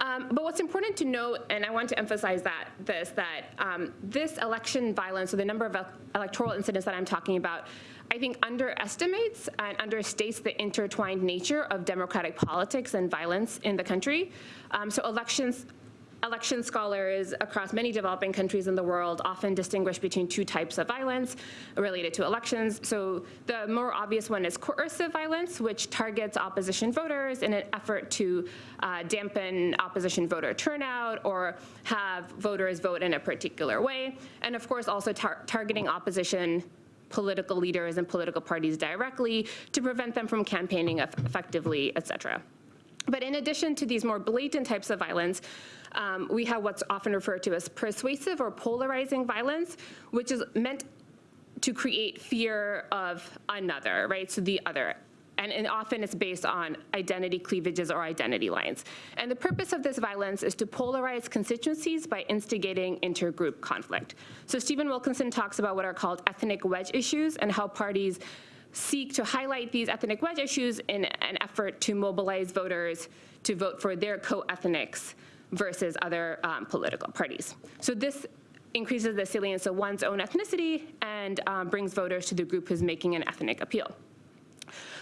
Um, but what's important to note, and I want to emphasize that this, that um, this election violence, so the number of electoral incidents that I'm talking about, I think underestimates and understates the intertwined nature of democratic politics and violence in the country. Um, so elections election scholars across many developing countries in the world often distinguish between two types of violence related to elections. So the more obvious one is coercive violence, which targets opposition voters in an effort to uh, dampen opposition voter turnout or have voters vote in a particular way. And of course, also tar targeting opposition political leaders and political parties directly to prevent them from campaigning effectively, et cetera. But in addition to these more blatant types of violence, um, we have what's often referred to as persuasive or polarizing violence, which is meant to create fear of another, right? So the other and, and often it's based on identity cleavages or identity lines. And the purpose of this violence is to polarize constituencies by instigating intergroup conflict. So Steven Wilkinson talks about what are called ethnic wedge issues and how parties seek to highlight these ethnic wedge issues in an effort to mobilize voters to vote for their co-ethnics versus other um, political parties. So this increases the salience of one's own ethnicity and um, brings voters to the group who's making an ethnic appeal.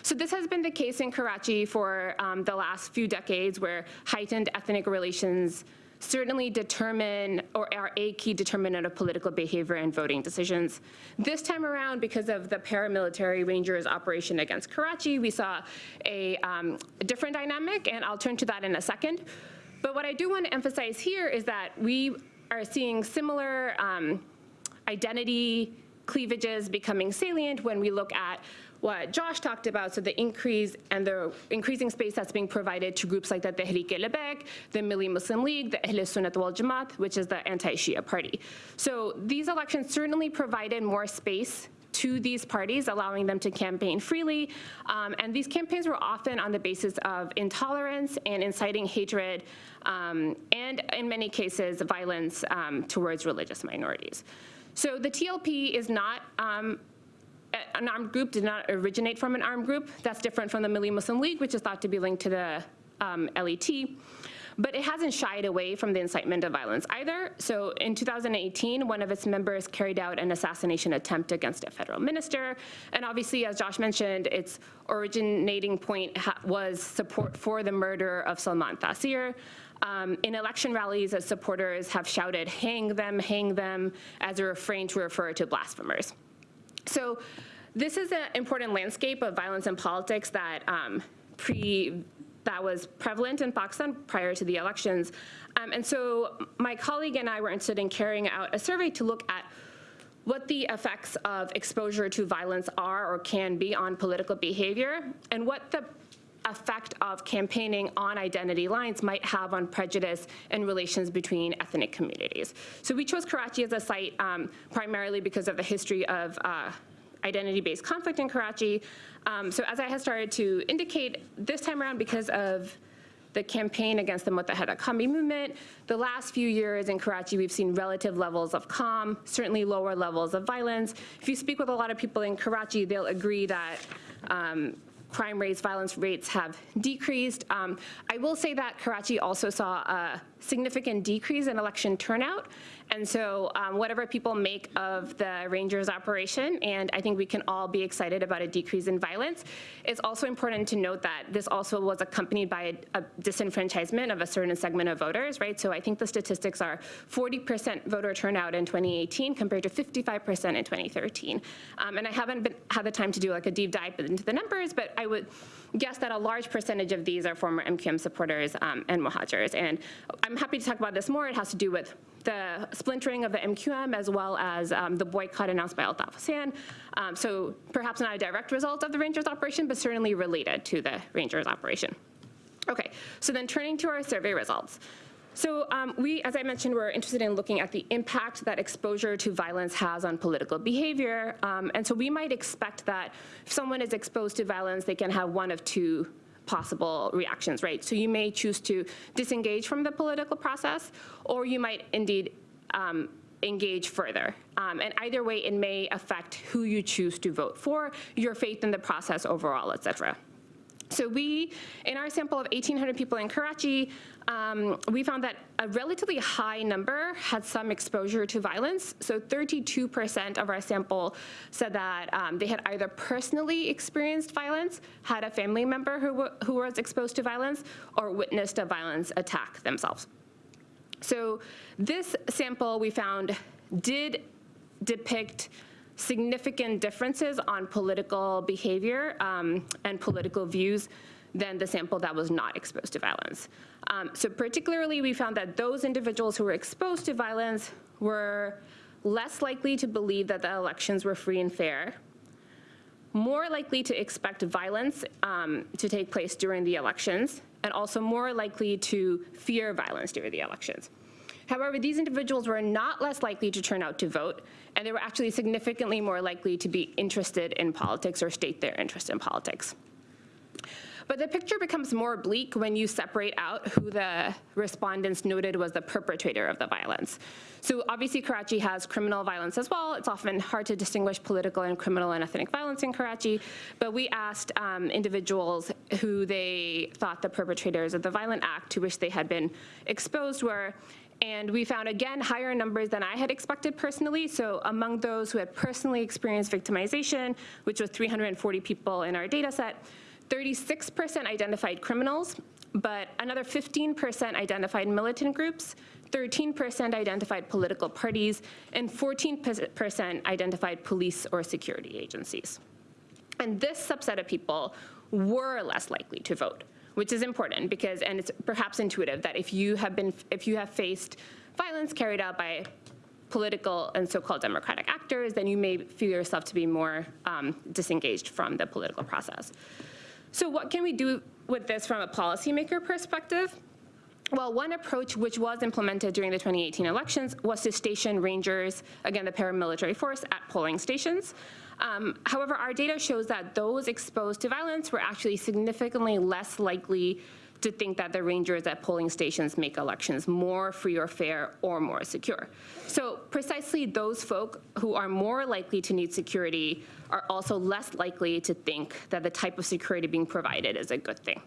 So this has been the case in Karachi for um, the last few decades where heightened ethnic relations certainly determine or are a key determinant of political behavior and voting decisions. This time around, because of the paramilitary Rangers operation against Karachi, we saw a, um, a different dynamic, and I'll turn to that in a second. But what I do want to emphasize here is that we are seeing similar um, identity cleavages becoming salient when we look at what Josh talked about, so the increase and the increasing space that's being provided to groups like the Tehreek-e-Labbaik, the Milli Muslim League, the Ahl Sunnat wal Jamaat, which is the anti-Shia party. So these elections certainly provided more space to these parties, allowing them to campaign freely. Um, and these campaigns were often on the basis of intolerance and inciting hatred, um, and in many cases, violence um, towards religious minorities. So the TLP is not um, an armed group, did not originate from an armed group. That's different from the Milli Muslim League, which is thought to be linked to the um, LET. But it hasn't shied away from the incitement of violence either. So in 2018, one of its members carried out an assassination attempt against a federal minister. And obviously, as Josh mentioned, its originating point was support for the murder of Salman Taseer. Um, in election rallies, as supporters have shouted, hang them, hang them, as a refrain to refer to blasphemers. So this is an important landscape of violence in politics that um, pre that was prevalent in Pakistan prior to the elections. Um, and so my colleague and I were interested in carrying out a survey to look at what the effects of exposure to violence are or can be on political behavior and what the effect of campaigning on identity lines might have on prejudice and relations between ethnic communities. So we chose Karachi as a site um, primarily because of the history of uh, identity-based conflict in Karachi. Um, so as I had started to indicate, this time around because of the campaign against the Muttahida Qawmi movement. The last few years in Karachi, we've seen relative levels of calm, certainly lower levels of violence. If you speak with a lot of people in Karachi, they'll agree that um, crime rates, violence rates have decreased. Um, I will say that Karachi also saw a significant decrease in election turnout. And so um, whatever people make of the Rangers operation, and I think we can all be excited about a decrease in violence, it's also important to note that this also was accompanied by a, a disenfranchisement of a certain segment of voters, right? So I think the statistics are 40% voter turnout in 2018 compared to 55% in 2013. Um, and I haven't been, had the time to do like a deep dive into the numbers, but I would guess that a large percentage of these are former MQM supporters um, and Muhajirs. And I'm happy to talk about this more. It has to do with the splintering of the MQM as well as um, the boycott announced by Altaf Hussain. Um, so perhaps not a direct result of the Rangers operation, but certainly related to the Rangers operation. Okay, so then turning to our survey results. So um, we, as I mentioned, we're interested in looking at the impact that exposure to violence has on political behavior. Um, and so we might expect that if someone is exposed to violence, they can have one of two possible reactions, right? So you may choose to disengage from the political process, or you might indeed um, engage further. Um, and either way, it may affect who you choose to vote for, your faith in the process overall, et cetera. So we, in our sample of 1,800 people in Karachi, um, we found that a relatively high number had some exposure to violence. So 32% of our sample said that um, they had either personally experienced violence, had a family member who, who was exposed to violence, or witnessed a violence attack themselves. So this sample we found did depict significant differences on political behavior um, and political views than the sample that was not exposed to violence. Um, so particularly, we found that those individuals who were exposed to violence were less likely to believe that the elections were free and fair, more likely to expect violence um, to take place during the elections, and also more likely to fear violence during the elections. However, these individuals were not less likely to turn out to vote, and they were actually significantly more likely to be interested in politics or state their interest in politics. But the picture becomes more bleak when you separate out who the respondents noted was the perpetrator of the violence. So obviously Karachi has criminal violence as well. It's often hard to distinguish political and criminal and ethnic violence in Karachi. But we asked um, individuals who they thought the perpetrators of the violent act to which they had been exposed were. And we found, again, higher numbers than I had expected personally. So among those who had personally experienced victimization, which was 340 people in our data set, 36% identified criminals, but another 15% identified militant groups, 13% identified political parties, and 14% identified police or security agencies. And this subset of people were less likely to vote, which is important because, and it's perhaps intuitive that if you have been, if you have faced violence carried out by political and so-called democratic actors, then you may feel yourself to be more um, disengaged from the political process. So what can we do with this from a policymaker perspective? Well, one approach which was implemented during the 2018 elections was to station rangers, again, the paramilitary force, at polling stations. Um, however, our data shows that those exposed to violence were actually significantly less likely to think that the rangers at polling stations make elections more free or fair or more secure. So precisely those folk who are more likely to need security are also less likely to think that the type of security being provided is a good thing.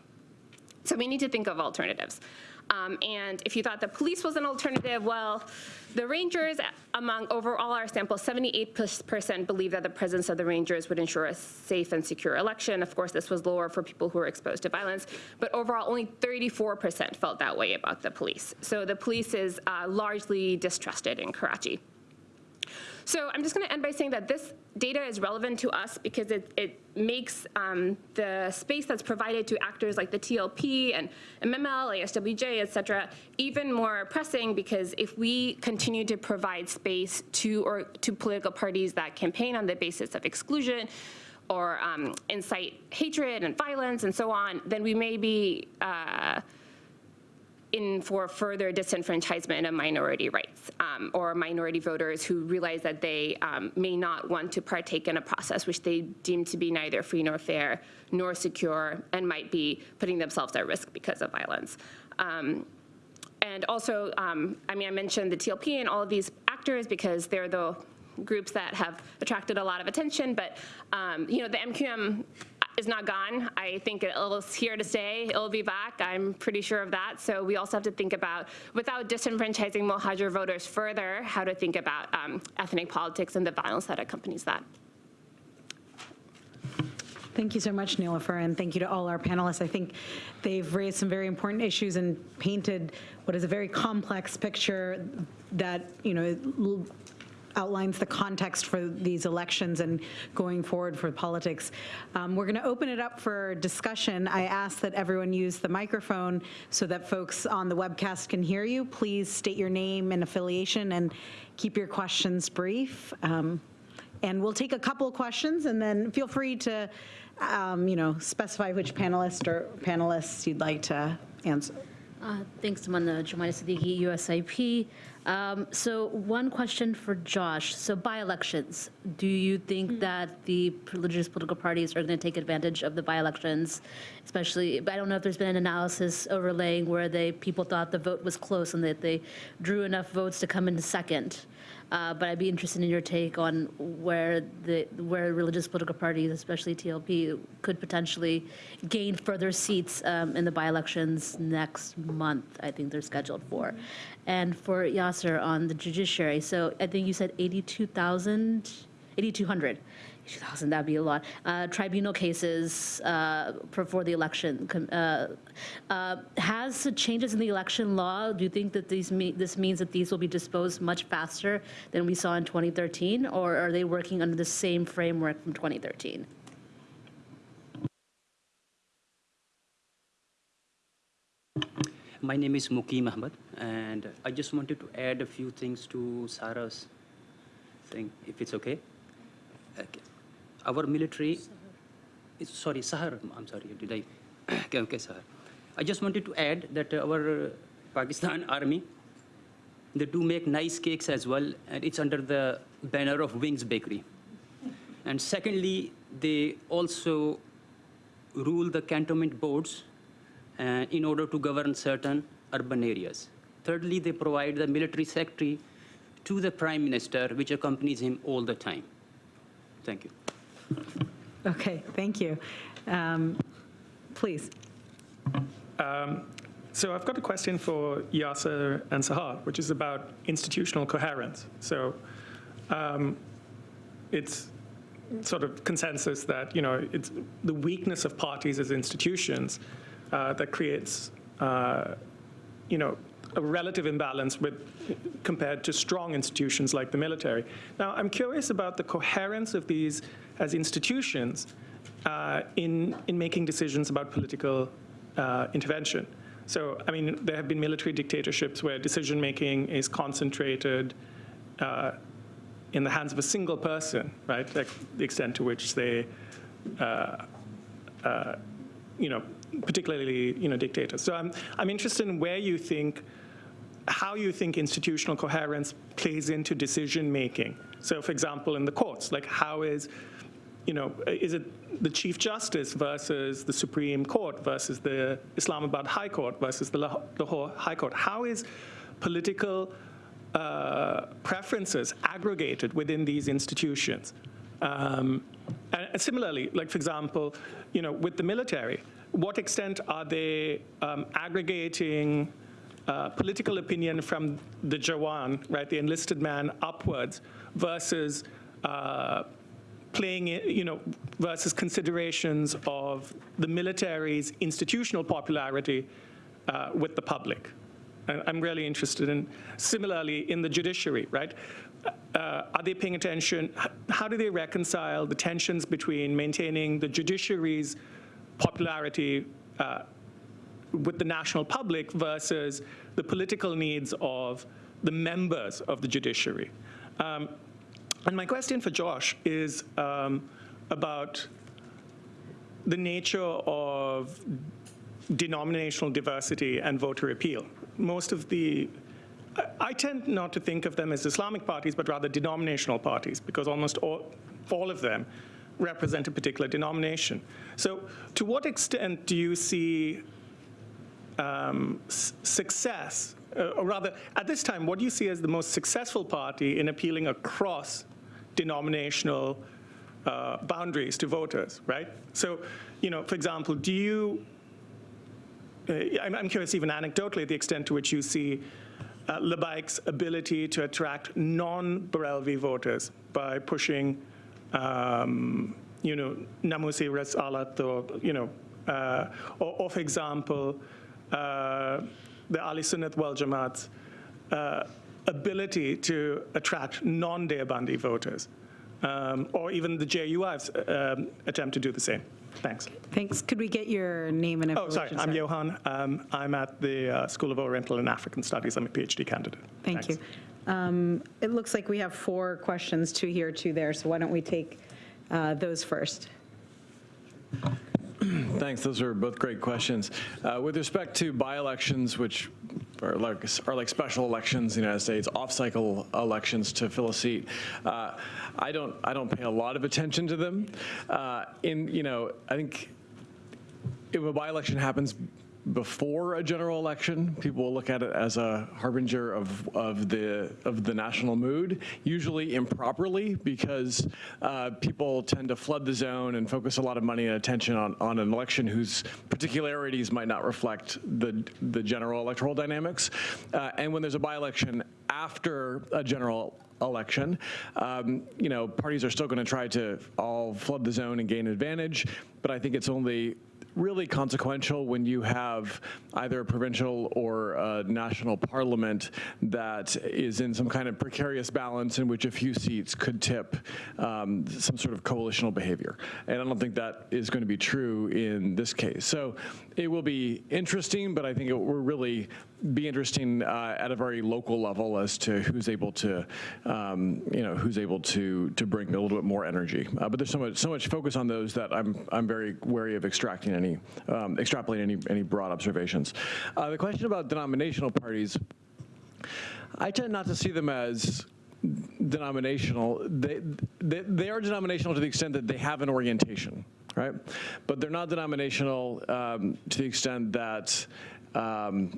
So we need to think of alternatives. Um, and if you thought the police was an alternative, well, the Rangers, among overall our sample, 78% believe that the presence of the Rangers would ensure a safe and secure election. Of course, this was lower for people who were exposed to violence, but overall only 34% felt that way about the police. So the police is uh, largely distrusted in Karachi. So I'm just going to end by saying that this data is relevant to us because it, it makes um, the space that's provided to actors like the TLP and MML, ASWJ, et cetera, even more pressing because if we continue to provide space to, or, to political parties that campaign on the basis of exclusion, or um, incite hatred and violence and so on, then we may be uh, in for further disenfranchisement of minority rights um, or minority voters who realize that they um, may not want to partake in a process which they deem to be neither free nor fair nor secure and might be putting themselves at risk because of violence. Um, and also, um, I mean, I mentioned the TLP and all of these actors because they're the groups that have attracted a lot of attention, but um, you know, the MQM is not gone. I think it's here to stay. It'll be back. I'm pretty sure of that. So we also have to think about, without disenfranchising Mohajir voters further, how to think about um, ethnic politics and the violence that accompanies that. Thank you so much, Niloufer, and thank you to all our panelists. I think they've raised some very important issues and painted what is a very complex picture that, you know, outlines the context for these elections and going forward for politics. Um, we're going to open it up for discussion. I ask that everyone use the microphone so that folks on the webcast can hear you. Please state your name and affiliation and keep your questions brief. Um, and we'll take a couple of questions and then feel free to, um, you know, specify which panelist or panelists you'd like to answer. Uh, Thanks, Amanda. Jumaina Siddiqui, USIP. Um, So one question for Josh. So by-elections, do you think that the religious political parties are going to take advantage of the by-elections? Especially, I don't know if there's been an analysis overlaying where they, people thought the vote was close and that they drew enough votes to come into second. Uh, But I'd be interested in your take on where the, where religious political parties, especially TLP, could potentially gain further seats um, in the by-elections next month, I think they're scheduled for. And for Yasser on the judiciary, so I think you said 82,000, 8,200. 2,000, that'd be a lot. Uh, Tribunal cases uh, for for the election. uh, uh, Has the changes in the election law, do you think that these, me- this means that these will be disposed much faster than we saw in 2013? Or are they working under the same framework from 2013? My name is Mukim Ahmed, and I just wanted to add a few things to Sarah's thing, if it's okay. Okay. Our military, sorry, Sahar, I'm sorry, did I? okay, okay, Sahar. I just wanted to add that our Pakistan army, they do make nice cakes as well, and it's under the banner of Wings Bakery. And secondly, they also rule the cantonment boards uh, in order to govern certain urban areas. Thirdly, they provide the military secretary to the prime minister, which accompanies him all the time. Thank you. Okay, thank you. Um, Please. So I've got a question for Yasser and Sahar, which is about institutional coherence. So um, it's sort of consensus that, you know, it's the weakness of parties as institutions uh, that creates, uh, you know, a relative imbalance with compared to strong institutions like the military. Now, I'm curious about the coherence of these as institutions uh, in, in making decisions about political uh, intervention. So, I mean, there have been military dictatorships where decision-making is concentrated uh, in the hands of a single person, right? Like the extent to which they, uh, uh, you know, particularly, you know, dictators. So I'm, I'm interested in where you think, how you think institutional coherence plays into decision-making. So, for example, in the courts, like how is, you know, is it the Chief Justice versus the Supreme Court versus the Islamabad High Court versus the Lahore High Court? How is political uh, preferences aggregated within these institutions? Um, and, similarly, like for example, you know, with the military, what extent are they um, aggregating uh, political opinion from the Jawan, right, the enlisted man, upwards, versus uh, playing, you know, versus considerations of the military's institutional popularity uh, with the public. And I'm really interested in, similarly, in the judiciary, right? Uh, are they paying attention? How do they reconcile the tensions between maintaining the judiciary's popularity uh, with the national public versus the political needs of the members of the judiciary? Um, and my question for Josh is um, about the nature of denominational diversity and voter appeal. Most of the, I- tend not to think of them as Islamic parties, but rather denominational parties, because almost all, all of them represent a particular denomination. So to what extent do you see um, success, uh, or rather, at this time, what do you see as the most successful party in appealing across denominational uh, boundaries to voters, right? So, you know, for example, do you, uh, I'm, I'm curious even anecdotally the extent to which you see uh, Labbaik's ability to attract non-Barelvi voters by pushing, um, you know, Namoos-e-Risalat or, you know, uh, or, or for example, uh, the Ahle Sunnat wal Jamaat's uh, ability to attract non-Deobandi voters, um, or even the JUI's um, attempt to do the same. Thanks. Thanks. Could we get your name and Oh, affiliation? sorry, I'm sir? Johan. Um, I'm at the uh, School of Oriental and African Studies. I'm a PhD candidate. Thank you. Thanks. Um, It looks like we have four questions, two here, two there, so why don't we take uh, those first? Thanks. Those are both great questions. Uh, with respect to by-elections, which are like, are like special elections in the United States, off-cycle elections to fill a seat, uh, I don't I don't pay a lot of attention to them. Uh, in you know, I think if a by-election happens before a general election, people will look at it as a harbinger of, of the of the national mood, usually improperly, because uh, people tend to flood the zone and focus a lot of money and attention on, on an election whose particularities might not reflect the the general electoral dynamics. Uh, and when there's a by-election after a general election. Um, you know, parties are still going to try to all flood the zone and gain advantage, but I think it's only really consequential when you have either a provincial or a national parliament that is in some kind of precarious balance in which a few seats could tip um, some sort of coalitional behavior. And I don't think that is going to be true in this case. So it will be interesting, but I think it will really be interesting uh, at a very local level as to who's able to, um, you know, who's able to to bring a little bit more energy. Uh, but there's so much so much focus on those that I'm I'm very wary of extracting any um, extrapolating any any broad observations. Uh, the question about denominational parties, I tend not to see them as denominational. They, they, they are denominational to the extent that they have an orientation. right? But they're not denominational um, to the extent that um,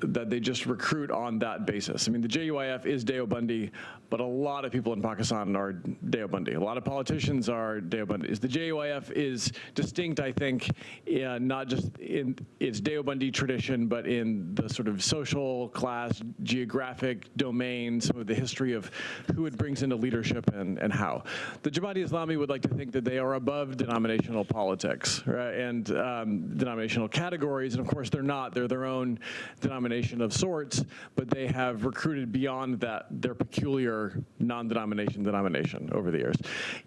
that they just recruit on that basis. I mean, the JUIF is Deobandi, but a lot of people in Pakistan are Deobandi. A lot of politicians are Deobandis. The JUIF is distinct, I think, uh, not just in its Deobandi tradition, but in the sort of social class, geographic domain, some of the history of who it brings into leadership and, and how. The Jamaati Islami would like to think that they are above denominational politics right, and um, denominational categories, and of course they're not. They're their own denomination of sorts, but they have recruited beyond that their peculiar non-denomination denomination over the years.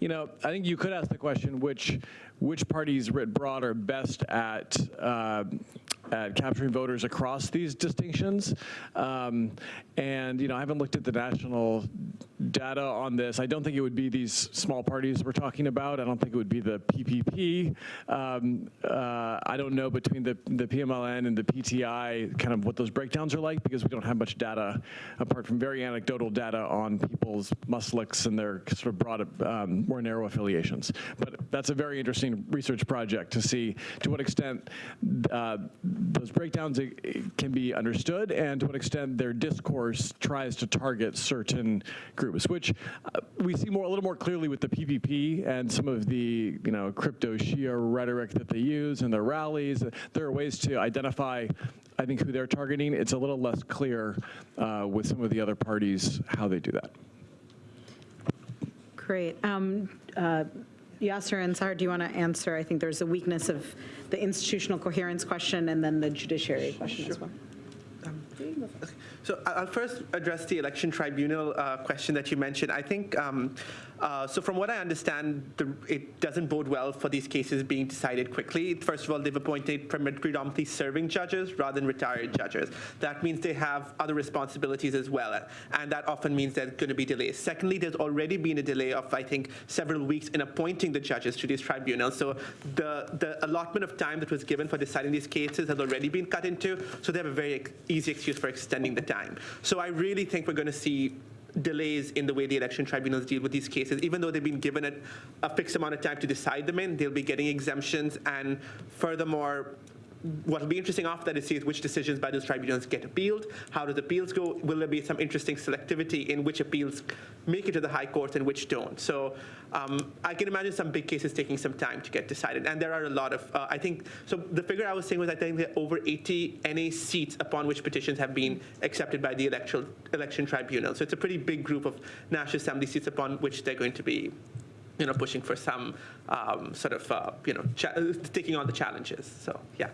You know, I think you could ask the question which which parties writ broad are best at uh, at capturing voters across these distinctions. Um, and you know, I haven't looked at the national data on this. I don't think it would be these small parties we're talking about. I don't think it would be the PPP. Um, uh, I don't know between the, the PMLN and the PTI kind of what those breakdowns are like because we don't have much data apart from very anecdotal data on people's maslaks and their sort of broad, um, more narrow affiliations. But that's a very interesting research project to see to what extent uh, those breakdowns can be understood and to what extent their discourse tries to target certain groups, which uh, we see more a little more clearly with the PPP and some of the you know crypto Shia rhetoric that they use in their rallies. There are ways to identify, I think, who they're targeting. It's a little less clear uh, with some of the other parties how they do that. Great. Um, uh, Yasser and Sahar, do you want to answer? I think there's a weakness of the institutional coherence question and then the judiciary question as well. So I'll first address the election tribunal uh, question that you mentioned. I think, um, uh, so from what I understand, the, it doesn't bode well for these cases being decided quickly. First of all, they've appointed predominantly serving judges rather than retired judges. That means they have other responsibilities as well, and that often means there's going to be delays. Secondly, there's already been a delay of, I think, several weeks in appointing the judges to these tribunals. So the, the allotment of time that was given for deciding these cases has already been cut into, so they have a very easy excuse for extending the time. So I really think we're going to see delays in the way the election tribunals deal with these cases. Even though they've been given a, a fixed amount of time to decide them in, they'll be getting exemptions. And furthermore, what will be interesting after that is see which decisions by those tribunals get appealed. How does appeals go? Will there be some interesting selectivity in which appeals make it to the high court and which don't? So um, I can imagine some big cases taking some time to get decided. And there are a lot of, uh, I think, so the figure I was saying was I think there are over 80 NA seats upon which petitions have been accepted by the electoral, election tribunal. So it's a pretty big group of National Assembly seats upon which they're going to be you know, pushing for some um, sort of, uh, you know, taking on the challenges. So, yeah.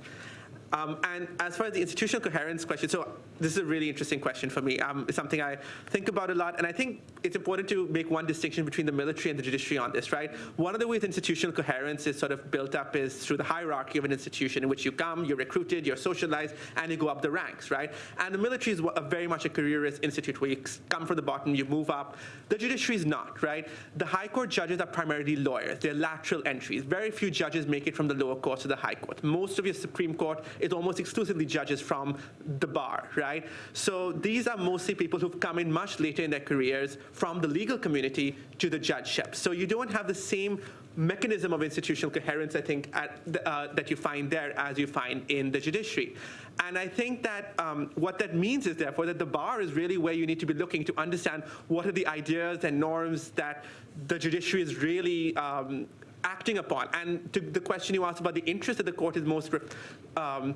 Um, and as far as the institutional coherence question, so this is a really interesting question for me. Um, it's something I think about a lot, and I think it's important to make one distinction between the military and the judiciary on this, right? One of the ways institutional coherence is sort of built up is through the hierarchy of an institution in which you come, you're recruited, you're socialized, and you go up the ranks, right? And the military is very much a careerist institute where you come from the bottom, you move up. The judiciary is not, right? The high court judges are primarily lawyers. They're lateral entries. Very few judges make it from the lower court to the high court. Most of your Supreme Court is almost exclusively judges from the bar, right? So these are mostly people who've come in much later in their careers from the legal community to the judgeship. So you don't have the same mechanism of institutional coherence, I think, the, uh, that you find there as you find in the judiciary. And I think that um, what that means is, therefore, that the bar is really where you need to be looking to understand what are the ideas and norms that the judiciary is really um, acting upon. And to the question you asked about the interest that the court is most um,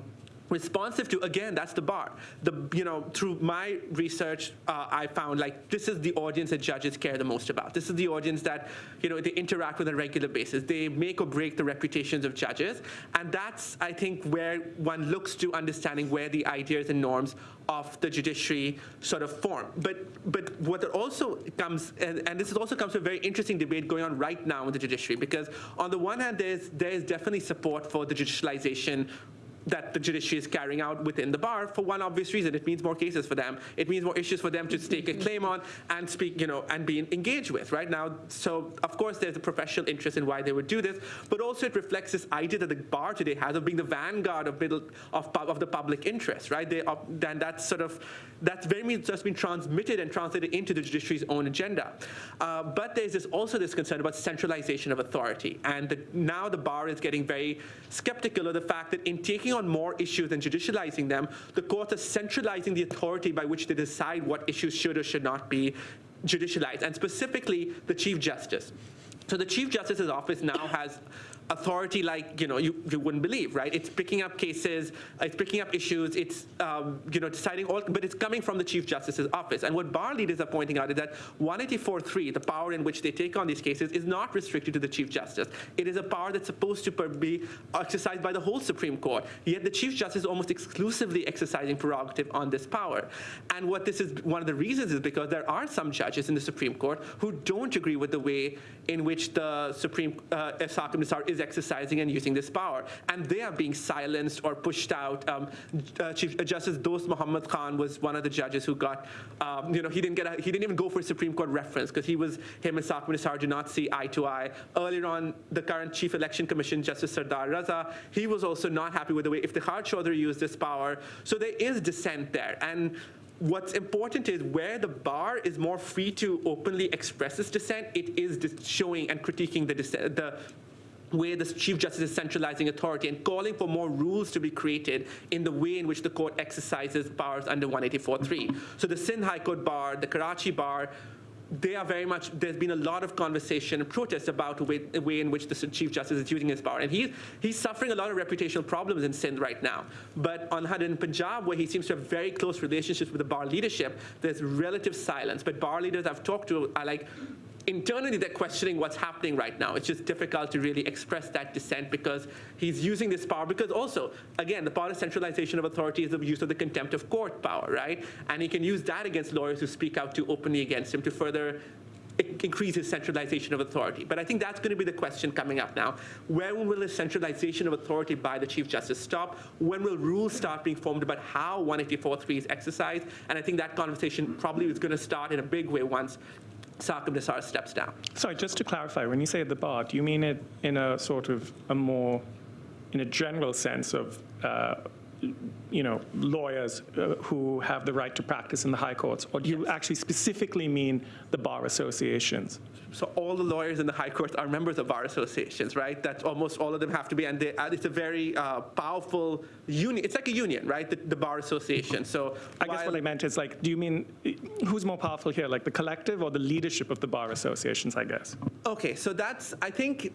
responsive to again that's the bar. The you know through my research uh, i found like this is the audience that judges care the most about. This is the audience that you know they interact with on a regular basis. They make or break the reputations of judges. And that's i think where one looks to understanding where the ideas and norms of the judiciary sort of form. But but what also comes and, and this also comes to a very interesting debate going on right now in the judiciary because on the one hand there's there's definitely support for the judicialization that the judiciary is carrying out within the bar for one obvious reason. It means more cases for them. It means more issues for them to stake a claim on and speak, you know, and be engaged with, right? Now, so of course there's a professional interest in why they would do this, but also it reflects this idea that the bar today has of being the vanguard of middle of, of the public interest, right? They, then that's sort of, that's very just been transmitted and translated into the judiciary's own agenda. Uh, but there's this, also this concern about centralization of authority. And the, now the bar is getting very skeptical of the fact that in taking on more issues and judicializing them, the courts are centralizing the authority by which they decide what issues should or should not be judicialized, and specifically the Chief Justice. So the Chief Justice's office now has authority like you know you, you wouldn't believe right? It's picking up cases it's picking up issues it's um, you know deciding all but it's coming from the chief justice's office. And what bar leaders are pointing out is that 184.3 the power in which they take on these cases is not restricted to the chief justice. It is a power that's supposed to be exercised by the whole supreme court. Yet the chief justice is almost exclusively exercising prerogative on this power. And what this is one of the reasons is because there are some judges in the supreme court who don't agree with the way in which the supreme uh, Nisar is exercising and using this power. And they are being silenced or pushed out. Um, uh, Chief Justice Dost Muhammad Khan was one of the judges who got, um, you know, he didn't get, a, he didn't even go for a Supreme Court reference because he was, him and Saqib Nisar did not see eye to eye. Earlier on, the current Chief Election Commission, Justice Sardar Raza, he was also not happy with the way Iftikhar Chaudhry used this power. So there is dissent there. And what's important is where the bar is more free to openly express its dissent, it is showing and critiquing the, dissent, the way the Chief Justice is centralizing authority and calling for more rules to be created in the way in which the court exercises powers under 184.3. So the Sindh High Court bar, the Karachi bar, they are very much, there's been a lot of conversation and protest about the way, the way in which the Chief Justice is using his power. And he's, he's suffering a lot of reputational problems in Sindh right now. But on Had in Punjab, where he seems to have very close relationships with the bar leadership, there's relative silence. But bar leaders I've talked to are like, internally they're questioning what's happening right now. It's just difficult to really express that dissent because he's using this power. Because also, again, the part of centralization of authority is the use of the contempt of court power, right? And he can use that against lawyers who speak out too openly against him to further increase his centralization of authority. But I think that's going to be the question coming up now. When will the centralization of authority by the Chief Justice stop? When will rules start being formed about how 184.3 is exercised? And I think that conversation probably is going to start in a big way once Saqib Nisar steps down. Sorry, just to clarify, when you say the bar, do you mean it in a sort of a more, in a general sense of, uh, you know, lawyers uh, who have the right to practice in the high courts? Or do you actually specifically mean the bar associations? So all the lawyers in the high courts are members of bar associations, right? That almost all of them have to be, and they, uh, it's a very uh, powerful union. It's like a union, right? The, the bar association. So I guess what I meant is like, do you mean, who's more powerful here, like the collective or the leadership of the bar associations, I guess? Okay, so that's I think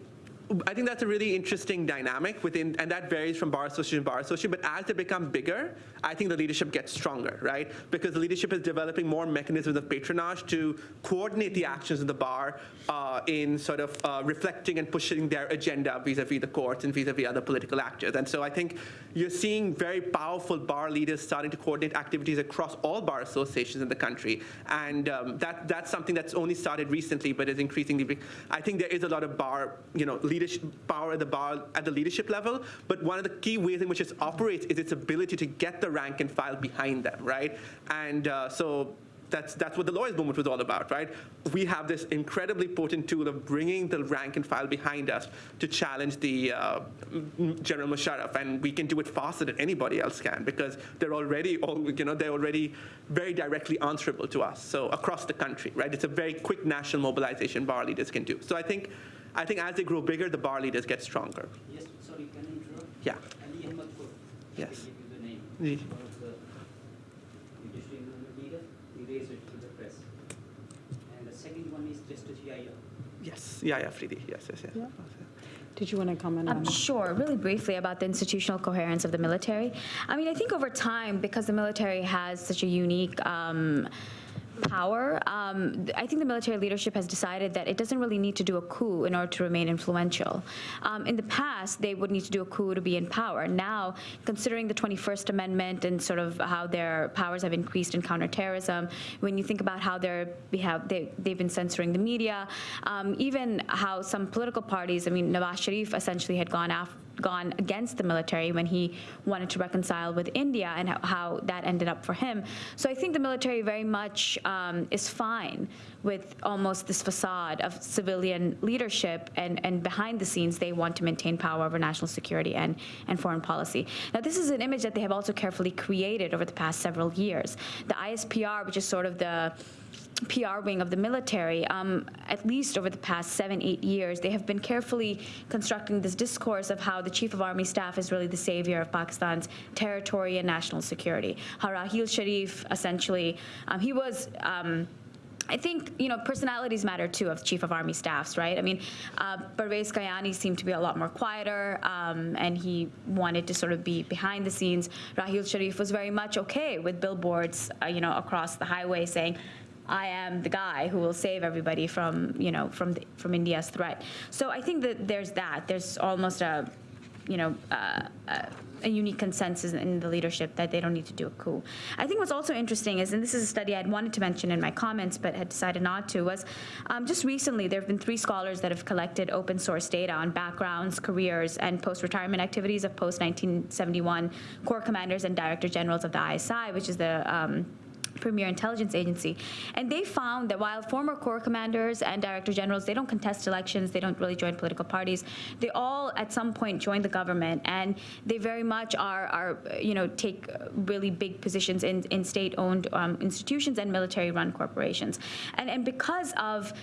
I think that's a really interesting dynamic within, and that varies from bar association to bar association. But as they become bigger, I think the leadership gets stronger, right? Because the leadership is developing more mechanisms of patronage to coordinate the actions of the bar uh, in sort of uh, reflecting and pushing their agenda vis-a-vis the courts and vis-a-vis other political actors. And so I think you're seeing very powerful bar leaders starting to coordinate activities across all bar associations in the country, and um, that that's something that's only started recently, but is increasingly. I think there is a lot of bar, you know, leadership power at the bar at the leadership level. But one of the key ways in which it operates is its ability to get the rank and file behind them, right? And uh, so. That's, that's what the lawyers movement was all about, right? We have this incredibly potent tool of bringing the rank and file behind us to challenge the uh, General Musharraf, and we can do it faster than anybody else can because they're already, all, you know, they're already very directly answerable to us. So across the country, right? It's a very quick national mobilization bar leaders can do. So I think, I think as they grow bigger, the bar leaders get stronger. Yes, sorry, can I interrupt? Yeah. Ali Ahmad Kurd. Yes. Give you the name. Ji. Of the judiciary movement leader, he raised it to the press. And the second one is Justice Yahya. Yes. Yeah, yeah, Fridi. Yes, yes, yes. Did you want to comment on Um, that? Sure, really briefly about the institutional coherence of the military. I mean, I think over time, because the military has such a unique um, power, um, I think the military leadership has decided that it doesn't really need to do a coup in order to remain influential. Um, in the past, they would need to do a coup to be in power. Now, considering the 21st Amendment and sort of how their powers have increased in counterterrorism, when you think about how they're behave, they, they've been censoring the media, um, even how some political parties, I mean, Nawaz Sharif essentially had gone after gone against the military when he wanted to reconcile with India and how, how that ended up for him. So I think the military very much um, is fine with almost this facade of civilian leadership, and, and behind the scenes, they want to maintain power over national security and, and foreign policy. Now, this is an image that they have also carefully created over the past several years. The ISPR, which is sort of the PR wing of the military, um, at least over the past seven, eight years, they have been carefully constructing this discourse of how the chief of army staff is really the savior of Pakistan's territory and national security. How Raheel Sharif, essentially, um, he was. Um, I think, you know, personalities matter too of chief of army staffs, right? I mean, uh, Kayani seemed to be a lot more quieter, um, and he wanted to sort of be behind the scenes. Raheel Sharif was very much okay with billboards, uh, you know, across the highway saying, I am the guy who will save everybody from, you know, from, the, from India's threat. So I think that there's that. There's almost a, you know, uh, a unique consensus in the leadership that they don't need to do a coup. I think what's also interesting is, and this is a study I'd wanted to mention in my comments but had decided not to, was um, just recently there have been three scholars that have collected open source data on backgrounds, careers, and post-retirement activities of post-1971 Corps commanders and director generals of the ISI, which is the um, premier intelligence agency. And they found that while former Corps commanders and director generals, they don't contest elections, they don't really join political parties, they all at some point join the government and they very much are, are you know, take really big positions in, in state-owned um, institutions and military-run corporations. And, and because of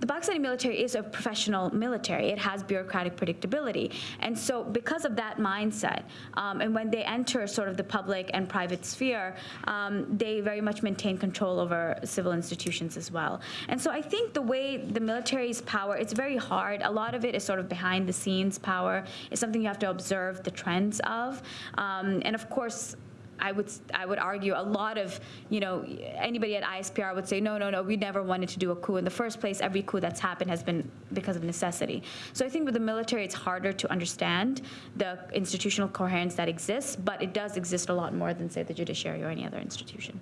the Pakistani military is a professional military. It has bureaucratic predictability. And so because of that mindset, um, and when they enter sort of the public and private sphere, um, they very much maintain control over civil institutions as well. And so I think the way the military's power, it's very hard. A lot of it is sort of behind the scenes power. It's something you have to observe the trends of. Um, and of course, I would I would argue a lot of you know anybody at ISPR would say no no no we never wanted to do a coup in the first place every coup that's happened has been because of necessity so I think with the military it's harder to understand the institutional coherence that exists but it does exist a lot more than say the judiciary or any other institution.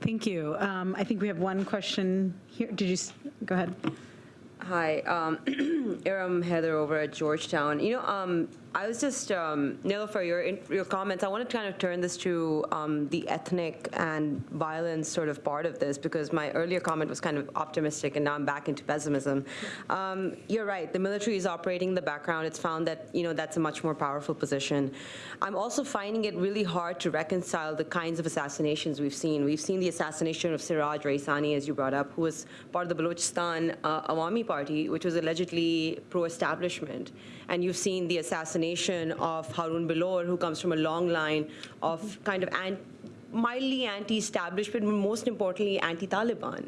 Thank you. Um, I think we have one question here. Did you, go ahead. Hi, um, Iram Heather over at Georgetown. You know, um, I was just, um, Niloufer, your, your comments, I want to kind of turn this to um, the ethnic and violence sort of part of this, because my earlier comment was kind of optimistic, and now I'm back into pessimism. Um, You're right, the military is operating in the background. It's found that, you know, that's a much more powerful position. I'm also finding it really hard to reconcile the kinds of assassinations we've seen. We've seen the assassination of Siraj Raisani, as you brought up, who was part of the Balochistan uh, Awami Party, which was allegedly pro-establishment. And you've seen the assassination of Haroon Bilour, who comes from a long line of kind of an- mildly anti-establishment, but most importantly, anti-Taliban.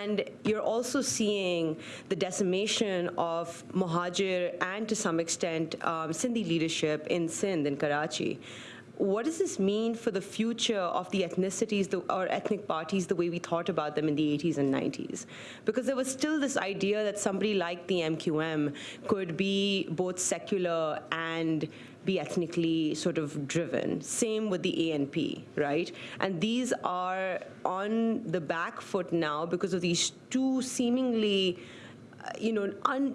And you're also seeing the decimation of Muhajir and to some extent um, Sindhi leadership in Sindh, in Karachi. What does this mean for the future of the ethnicities the, or ethnic parties the way we thought about them in the 80s and 90s? Because there was still this idea that somebody like the MQM could be both secular and be ethnically sort of driven. Same with the ANP, right? And these are on the back foot now because of these two seemingly uh, you know, un,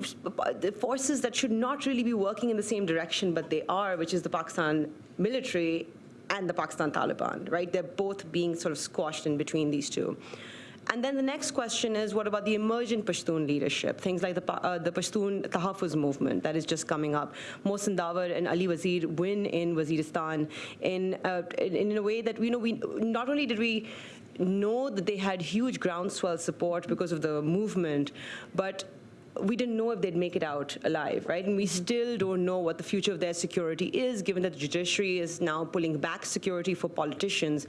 the forces that should not really be working in the same direction, but they are, which is the Pakistan military and the Pakistan Taliban, right? They're both being sort of squashed in between these two. And then the next question is, what about the emergent Pashtun leadership? Things like the, uh, the Pashtun Tahaffuz movement that is just coming up. Mohsin Dawar and Ali Wazir win in Waziristan in, uh, in, in a way that, you know, we, not only did we know that they had huge groundswell support because of the movement, but we didn't know if they'd make it out alive, right? And we still don't know what the future of their security is, given that the judiciary is now pulling back security for politicians.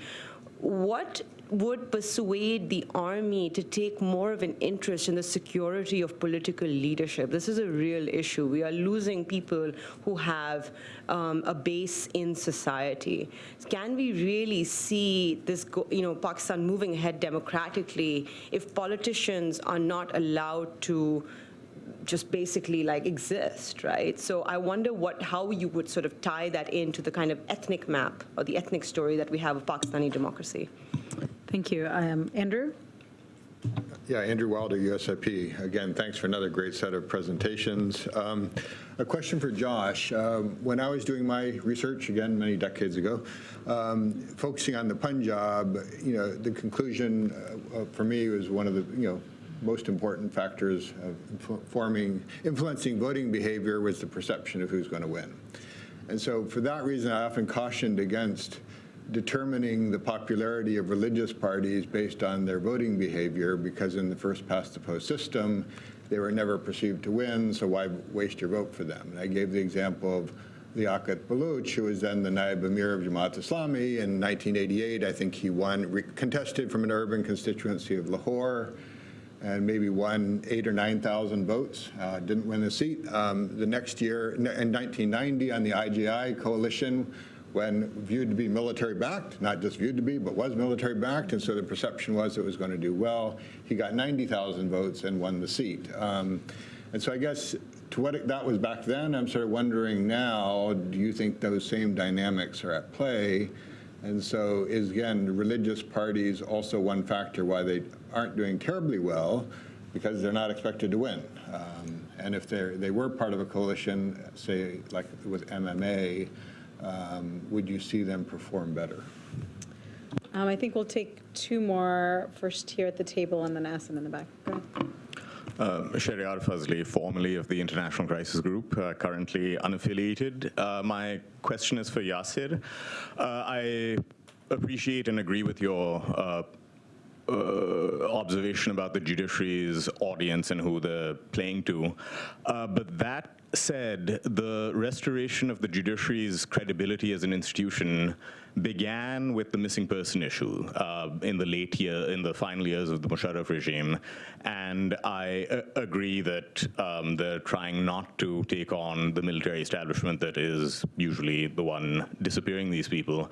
What would persuade the army to take more of an interest in the security of political leadership? This is a real issue. We are losing people who have um, a base in society. Can we really see this, go, you know, Pakistan moving ahead democratically if politicians are not allowed to just basically like exist, right? So I wonder what, how you would sort of tie that into the kind of ethnic map or the ethnic story that we have of Pakistani democracy. Thank you. Um, Andrew? Yeah, Andrew Wilder, USIP. Again, thanks for another great set of presentations. Um, A question for Josh. Um, When I was doing my research, again, many decades ago, um, focusing on the Punjab, you know, the conclusion uh, uh, for me was one of the, you know, most important factors of forming, influencing voting behavior was the perception of who's going to win. And so for that reason, I often cautioned against determining the popularity of religious parties based on their voting behavior because in the first past the post system, they were never perceived to win, so why waste your vote for them? And I gave the example of Liaquat Baluch, who was then the Naib Emir of Jamaat Islami. In 1988, I think he won, contested from an urban constituency of Lahore and maybe won eight or 9,000 votes, uh, didn't win a seat. Um, the next year, in 1990, on the IGI coalition, when viewed to be military-backed, not just viewed to be, but was military-backed, and so the perception was it was going to do well. He got 90,000 votes and won the seat. Um, and so I guess to what it, that was back then, I'm sort of wondering now, do you think those same dynamics are at play? And so is, again, religious parties also one factor why they aren't doing terribly well because they're not expected to win. Um, and if they they were part of a coalition, say like with MMA, um, would you see them perform better? Um, I think we'll take two more, first here at the table and then Asim in the back. Ahead. Um, Shahryar Fazli, formerly of the International Crisis Group, uh, currently unaffiliated. Uh, my question is for Yasser. Uh, I appreciate and agree with your uh, uh, observation about the judiciary's audience and who they're playing to. Uh, but that said, the restoration of the judiciary's credibility as an institution began with the missing person issue uh, in the late year, in the final years of the Musharraf regime. And I uh, agree that um, they're trying not to take on the military establishment that is usually the one disappearing these people.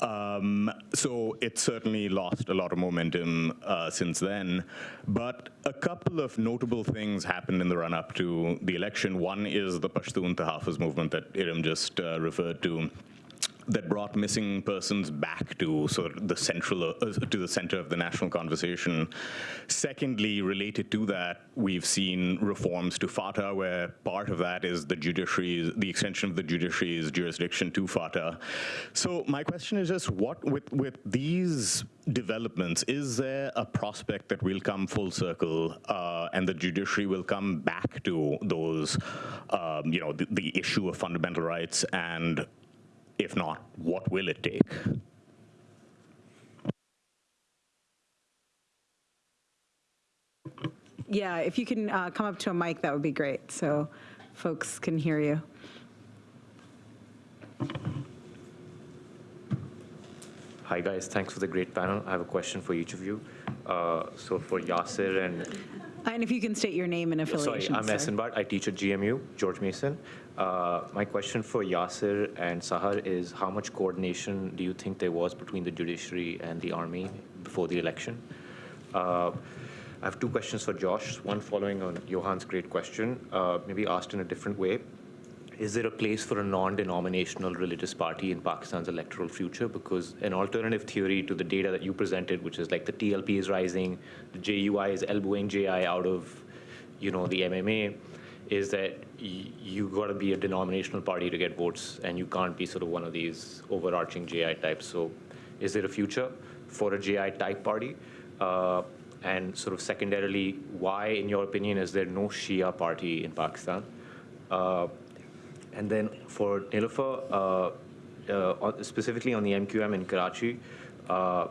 Um, so it's certainly lost a lot of momentum uh, since then. But a couple of notable things happened in the run-up to the election. One is the Pashtun Tahaffuz movement that Iram just uh, referred to that brought missing persons back to sort of the central uh, to the center of the national conversation. Secondly, related to that, we've seen reforms to FATA, where part of that is the judiciary's the extension of the judiciary's jurisdiction to FATA. So my question is just what with with these developments, is there a prospect that we'll come full circle uh, and the judiciary will come back to those, um, you know, the, the issue of fundamental rights and if not, what will it take? Yeah, if you can uh, come up to a mic, that would be great, so folks can hear you. Hi, guys. Thanks for the great panel. I have a question for each of you. Uh, So for Yasser and, And if you can state your name and sorry, affiliation. I'm Ahsan Butt. I teach at GMU, George Mason. Uh, My question for Yasser and Sahar is how much coordination do you think there was between the judiciary and the army before the election? Uh, I have two questions for Josh, one following on Johan's great question, uh, maybe asked in a different way. Is there a place for a non-denominational religious party in Pakistan's electoral future? Because an alternative theory to the data that you presented, which is like the TLP is rising, the JUI is elbowing JI out of, you know, the MMA, is that y- you got to be a denominational party to get votes, and you can't be sort of one of these overarching JI types. So, is there a future for a JI type party? Uh, and sort of secondarily, why, in your opinion, is there no Shia party in Pakistan? Uh, and then for Niloufer, uh, uh, specifically on the MQM in Karachi, uh,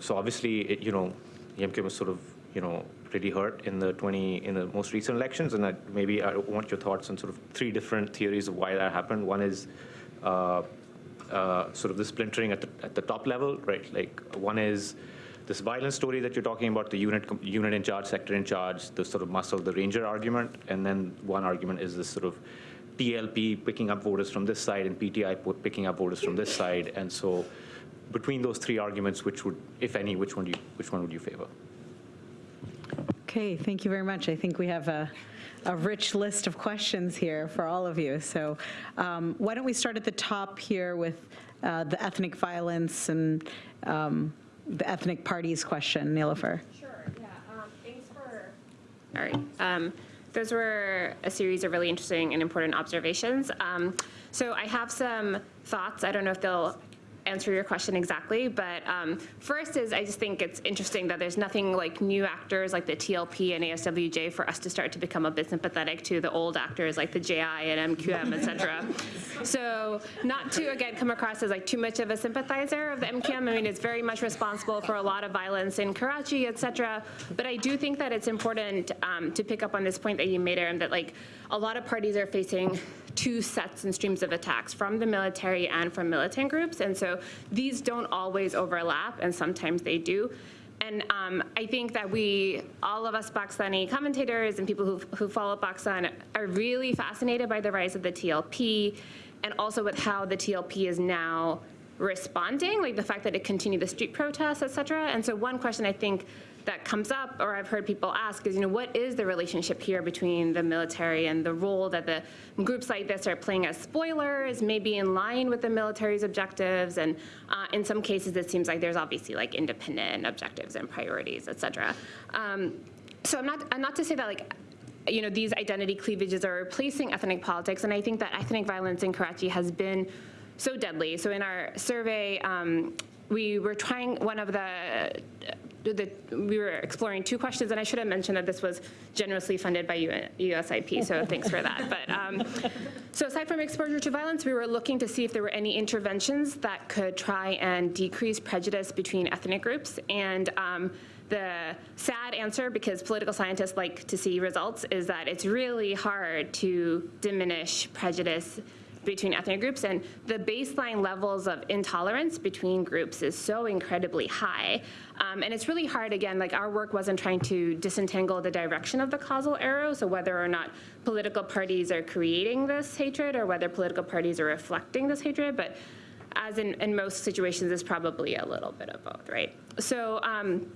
so obviously, it, you know, the MQM was sort of, you know, pretty hurt in the 20 in the most recent elections, and I, maybe I want your thoughts on sort of three different theories of why that happened. One is uh, uh, sort of the splintering at the at the top level, right? Like one is this violence story that you're talking about, the unit unit in charge, sector in charge, the sort of muscle, the ranger argument, and then one argument is this sort of TLP picking up voters from this side and PTI picking up voters from this side, and so between those three arguments, which would, if any, which one do you, which one would you favor? Okay, thank you very much. I think we have a, a rich list of questions here for all of you. So um, why don't we start at the top here with uh, the ethnic violence and um, the ethnic parties question, Niloufer? Sure, yeah. Um, thanks for, All right. Those were a series of really interesting and important observations. Um, So I have some thoughts. I don't know if they'll answer your question exactly, but um, first is I just think it's interesting that there's nothing like new actors like the TLP and ASWJ for us to start to become a bit sympathetic to the old actors like the JI and MQM, etc. So not to, again, come across as like too much of a sympathizer of the MQM. I mean, it's very much responsible for a lot of violence in Karachi, etc. But I do think that it's important um, to pick up on this point that you made, Iram, that like a lot of parties are facing two sets and streams of attacks from the military and from militant groups. And so these don't always overlap, and sometimes they do. And um, I think that we, all of us Pakistani commentators and people who, who follow Pakistan are really fascinated by the rise of the TLP and also with how the TLP is now responding, like the fact that it continued the street protests, et cetera. And so one question I think that comes up, or I've heard people ask, is, you know, what is the relationship here between the military and the role that the groups like this are playing as spoilers, maybe in line with the military's objectives, and uh, in some cases it seems like there's obviously like independent objectives and priorities, et cetera. Um, so I'm not, I'm not to say that like you know, these identity cleavages are replacing ethnic politics, and I think that ethnic violence in Karachi has been so deadly. So in our survey, um, we were trying one of the, the, we were exploring two questions, and I should have mentioned that this was generously funded by USIP, so thanks for that. But um, so aside from exposure to violence, we were looking to see if there were any interventions that could try and decrease prejudice between ethnic groups, and um, the sad answer, because political scientists like to see results, is that it's really hard to diminish prejudice between ethnic groups, and the baseline levels of intolerance between groups is so incredibly high. Um, and it's really hard, again, like our work wasn't trying to disentangle the direction of the causal arrow, so whether or not political parties are creating this hatred or whether political parties are reflecting this hatred, but as in, in most situations, it's probably a little bit of both, right? So um,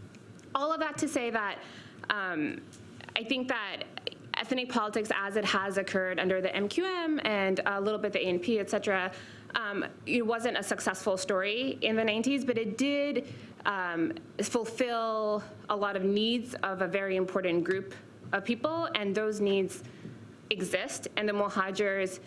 all of that to say that um, I think that ethnic politics as it has occurred under the MQM and a little bit the ANP, et cetera, um, it wasn't a successful story in the 90s, but it did um, fulfill a lot of needs of a very important group of people, and those needs exist, and the Muhajirs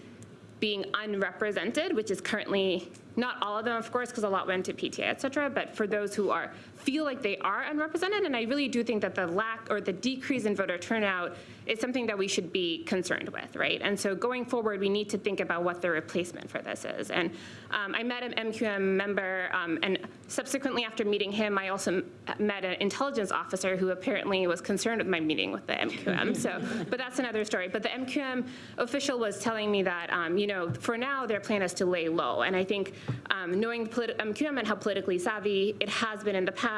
being unrepresented, which is currently not all of them, of course, because a lot went to PTA, et cetera, but for those who are feel like they are unrepresented, and I really do think that the lack or the decrease in voter turnout is something that we should be concerned with, right? And so going forward, we need to think about what the replacement for this is. And um, I met an MQM member, um, and subsequently after meeting him, I also met an intelligence officer who apparently was concerned with my meeting with the MQM. so, but that's another story. But the MQM official was telling me that, um, you know, for now their plan is to lay low, and I think um, knowing MQM and how politically savvy it has been in the past,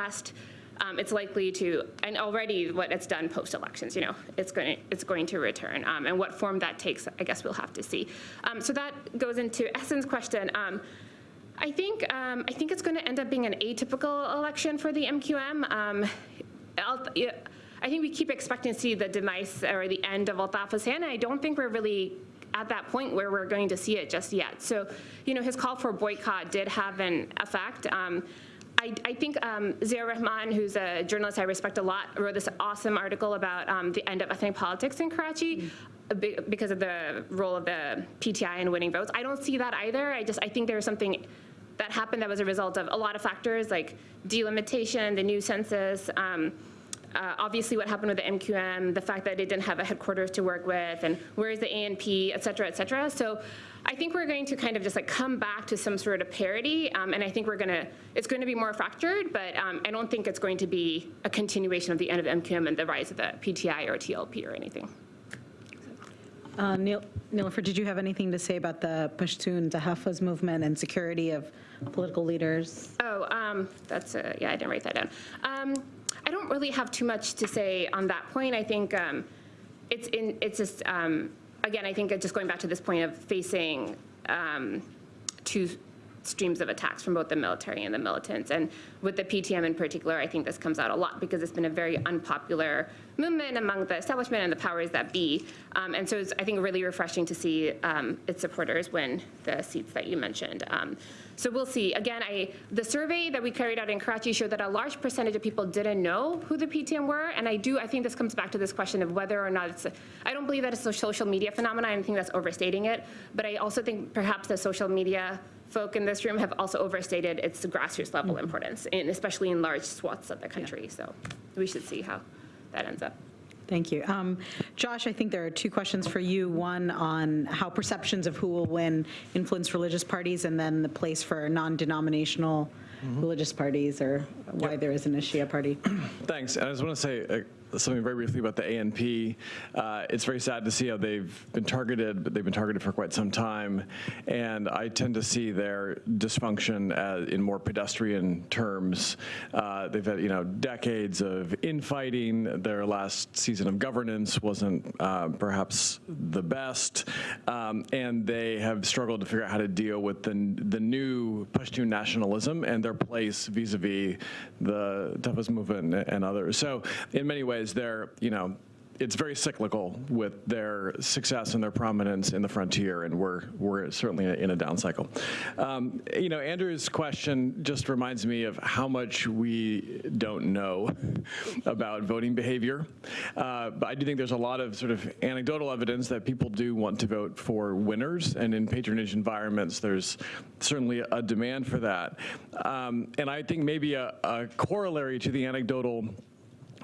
um, it's likely to, and already what it's done post-elections, you know, it's going, to, it's going to return. Um, and what form that takes, I guess we'll have to see. Um, so that goes into Ahsan's question. Um, I think, um, I think it's going to end up being an atypical election for the MQM. Um, I think we keep expecting to see the demise or the end of Altaf Hussain. I don't think we're really at that point where we're going to see it just yet. So, you know, his call for boycott did have an effect. Um, I, I, think um, Zia Rahman, who's a journalist I respect a lot, wrote this awesome article about um, the end of ethnic politics in Karachi mm. because of the role of the PTI in winning votes. I don't see that either. I just I think there was something that happened that was a result of a lot of factors like delimitation, the new census. Um, uh, obviously what happened with the MQM, the fact that it didn't have a headquarters to work with, and where is the ANP, et cetera, et cetera. So I think we're going to kind of just like come back to some sort of parity, um, and I think we're gonna, it's going to be more fractured, but um, I don't think it's going to be a continuation of the end of MQM and the rise of the PTI or TLP or anything. Uh, Neil, Niloufer, did you have anything to say about the Pashtun Tahafuz movement and security of political leaders? Oh, um, that's, a, yeah, I didn't write that down. Um, I don't really have too much to say on that point. I think um, it's in, it's just, um, again, I think just going back to this point of facing um, two streams of attacks from both the military and the militants. And with the PTM in particular, I think this comes out a lot because it's been a very unpopular movement among the establishment and the powers that be. Um, And so it's, I think, really refreshing to see um, its supporters win the seats that you mentioned. Um, So we'll see. Again, I, the survey that we carried out in Karachi showed that a large percentage of people didn't know who the PTM were. And I do, I think this comes back to this question of whether or not it's, a- I don't believe that it's a social media phenomenon. I think that's overstating it. But I also think perhaps the social media folk in this room have also overstated its grassroots level importance, and especially in large swaths of the country. So we should see how that ends up. Thank you. Um, Josh, I think there are two questions for you. One on how perceptions of who will win influence religious parties, and then the place for non-denominational religious parties, or why there isn't a Shia party. Thanks. I just want to say uh, something very briefly about the ANP. Uh, It's very sad to see how they've been targeted, but they've been targeted for quite some time. And I tend to see their dysfunction as, in more pedestrian terms. Uh, They've had, you know, decades of infighting. Their last season of governance wasn't uh, perhaps the best. Um, And they have struggled to figure out how to deal with the, the new Pashtun nationalism and their place vis-a-vis the Tafas movement and others. So in many ways, they're, you know, it's very cyclical with their success and their prominence in the frontier, and we're, we're certainly in a down cycle. Um, you know, Andrew's question just reminds me of how much we don't know about voting behavior. Uh, but I do think there's a lot of sort of anecdotal evidence that people do want to vote for winners, and in patronage environments, there's certainly a demand for that. Um, and I think maybe a, a corollary to the anecdotal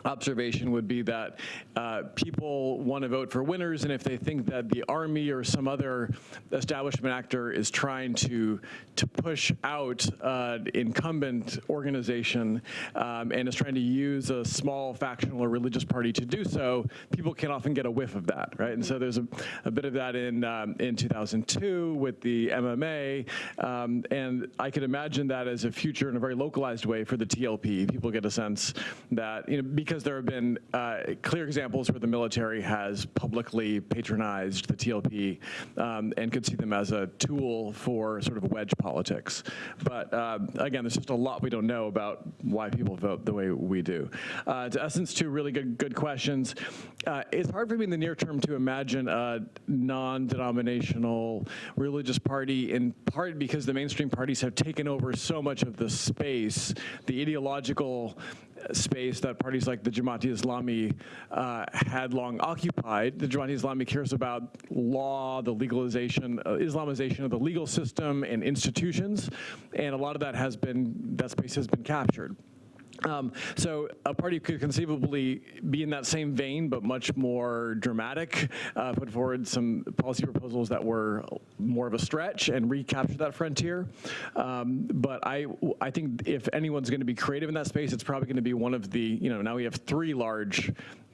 observation would be that uh, people want to vote for winners, and if they think that the army or some other establishment actor is trying to to push out uh, incumbent organization um, and is trying to use a small factional or religious party to do so, people can often get a whiff of that, right? And so there's a, a bit of that in um, in 2002 with the MMA, um, and I can imagine that as a future in a very localized way for the TLP. People get a sense that you know because there have been uh, clear examples where the military has publicly patronized the TLP um, and could see them as a tool for sort of wedge politics. But um, again, there's just a lot we don't know about why people vote the way we do. Uh, to Ahsan's, two really good good questions. Uh, it's hard for me in the near term to imagine a non-denominational religious party, in part because the mainstream parties have taken over so much of the space, the ideological space that parties like the Jamaati Islami uh, had long occupied. The Jamaati Islami cares about law, the legalization, uh, Islamization of the legal system and institutions, and a lot of that has been, that space has been captured. Um, so a party could conceivably be in that same vein, but much more dramatic, uh, put forward some policy proposals that were more of a stretch and recapture that frontier. Um, but I, I think if anyone's going to be creative in that space, it's probably going to be one of the, you know, now we have three large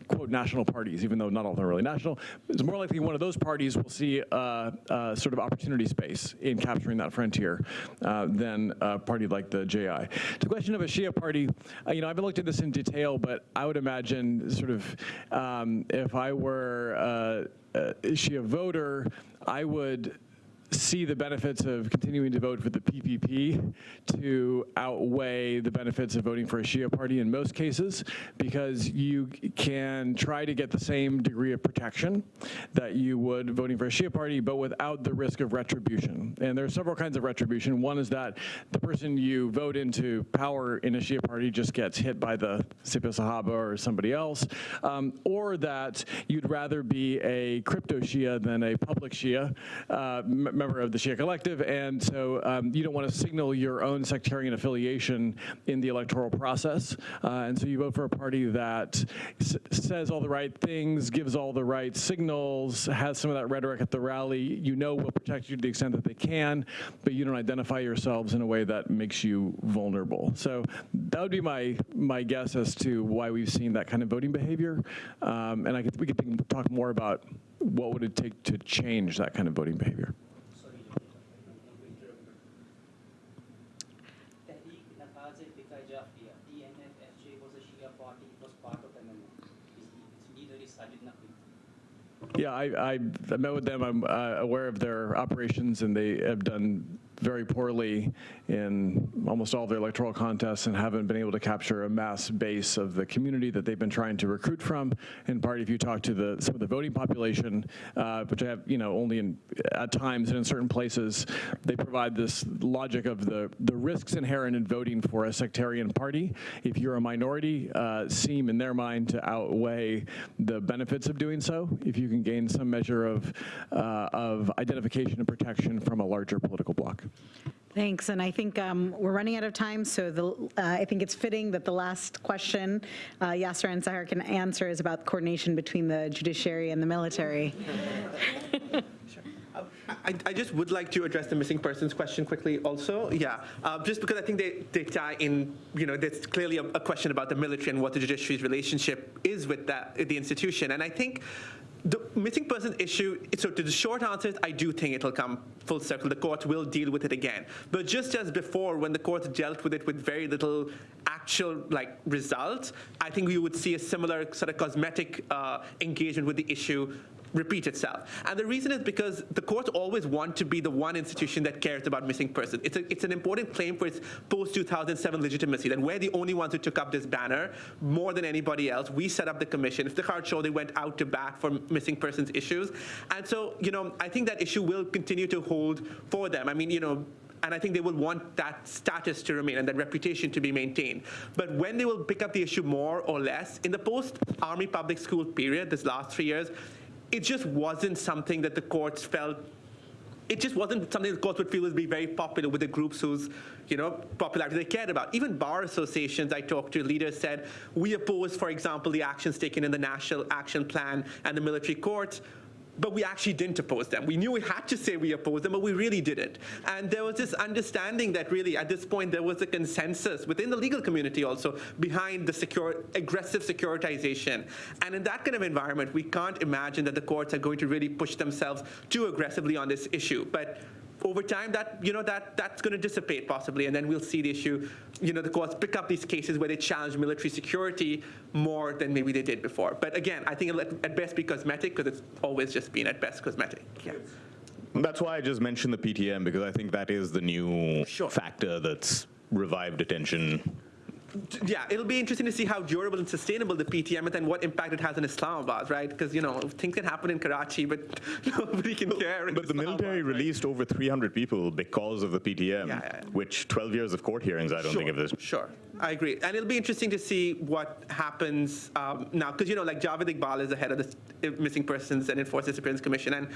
quote national parties, even though not all of them are really national. It's more likely one of those parties will see a, sort of opportunity space in capturing that frontier uh, than a party like the JI. To the question of a Shia party, uh, you know, I haven't looked at this in detail, but I would imagine sort of um, if I were a Shia voter, I would see the benefits of continuing to vote for the PPP to outweigh the benefits of voting for a Shia party in most cases, because you can try to get the same degree of protection that you would voting for a Shia party, but without the risk of retribution. And there are several kinds of retribution. One is that the person you vote into power in a Shia party just gets hit by the Sipah Sahaba or somebody else, um, or that you'd rather be a crypto Shia than a public Shia, uh, member of the Shia Collective, and so um, you don't want to signal your own sectarian affiliation in the electoral process, uh, and so you vote for a party that says all the right things, gives all the right signals, has some of that rhetoric at the rally. You know will protect you to the extent that they can, but you don't identify yourselves in a way that makes you vulnerable. So that would be my my guess as to why we've seen that kind of voting behavior, um, and I could, we could think, talk more about what would it take to change that kind of voting behavior. Tehreek Nafaz Fiqh Jafriya, TNF-FJ was a Shia party, it was part of MMA. Its leader is Sajid Naqvi. Yeah, I, I, met with them. I'm uh, aware of their operations, and they have done very poorly in almost all of their electoral contests and haven't been able to capture a mass base of the community that they've been trying to recruit from. In part, if you talk to the, some of the voting population, uh, which I have, you know, only in, at times and in certain places, they provide this logic of the, the risks inherent in voting for a sectarian party. If you're a minority, uh, seem in their mind to outweigh the benefits of doing so. If you can gain some measure of, uh, of identification and protection from a larger political bloc. Thanks, and I think um, we're running out of time, so the, uh, I think it's fitting that the last question uh, Yasser and Sahar can answer is about coordination between the judiciary and the military. I, I just would like to address the missing persons question quickly also. Yeah, uh, just because I think they, they tie in, you know, there's clearly a, a question about the military and what the judiciary's relationship is with that, the institution. And I think the missing person issue, so to the short answer I do think it'll come full circle. The court will deal with it again. But just as before, when the court dealt with it with very little actual like results, I think we would see a similar sort of cosmetic uh, engagement with the issue repeat itself. And the reason is because the courts always want to be the one institution that cares about missing persons. It's, a, it's an important claim for its post-2007 legitimacy, that we're the only ones who took up this banner more than anybody else. We set up the commission. Iftikhar Chaudhry they went out to bat for missing persons issues. And so, you know, I think that issue will continue to hold for them. I mean, you know, and I think they will want that status to remain and that reputation to be maintained. But when they will pick up the issue more or less, in the post-Army public school period, this last three years, it just wasn't something that the courts felt it just wasn't something the courts would feel would be very popular with the groups whose, you know, popularity they cared about. Even bar associations I talked to, leaders said, we oppose, for example, the actions taken in the National Action Plan and the military courts, but we actually didn't oppose them. We knew we had to say we opposed them, but we really didn't. And there was this understanding that really, at this point, there was a consensus within the legal community also behind the secure, aggressive securitization. And in that kind of environment, we can't imagine that the courts are going to really push themselves too aggressively on this issue. But over time, that you know that that's going to dissipate possibly, and then we'll see the issue. You know, the courts pick up these cases where they challenge military security more than maybe they did before. But again, I think it'll at best be cosmetic because it's always just been at best cosmetic. Yeah. That's why I just mentioned the PTM, because I think that is the new Sure. factor that's revived attention yeah, it'll be interesting to see how durable and sustainable the PTM is and what impact it has in Islamabad, right? Because, you know, things can happen in Karachi, but nobody can care. But the military right? released over 300 people because of the PTM, Yeah, yeah, which 12 years of court hearings, I don't think of this. Sure, I agree. And it'll be interesting to see what happens um, now, because, you know, like Javed Iqbal is the head of the Missing Persons and Enforced Disappearance Commission, and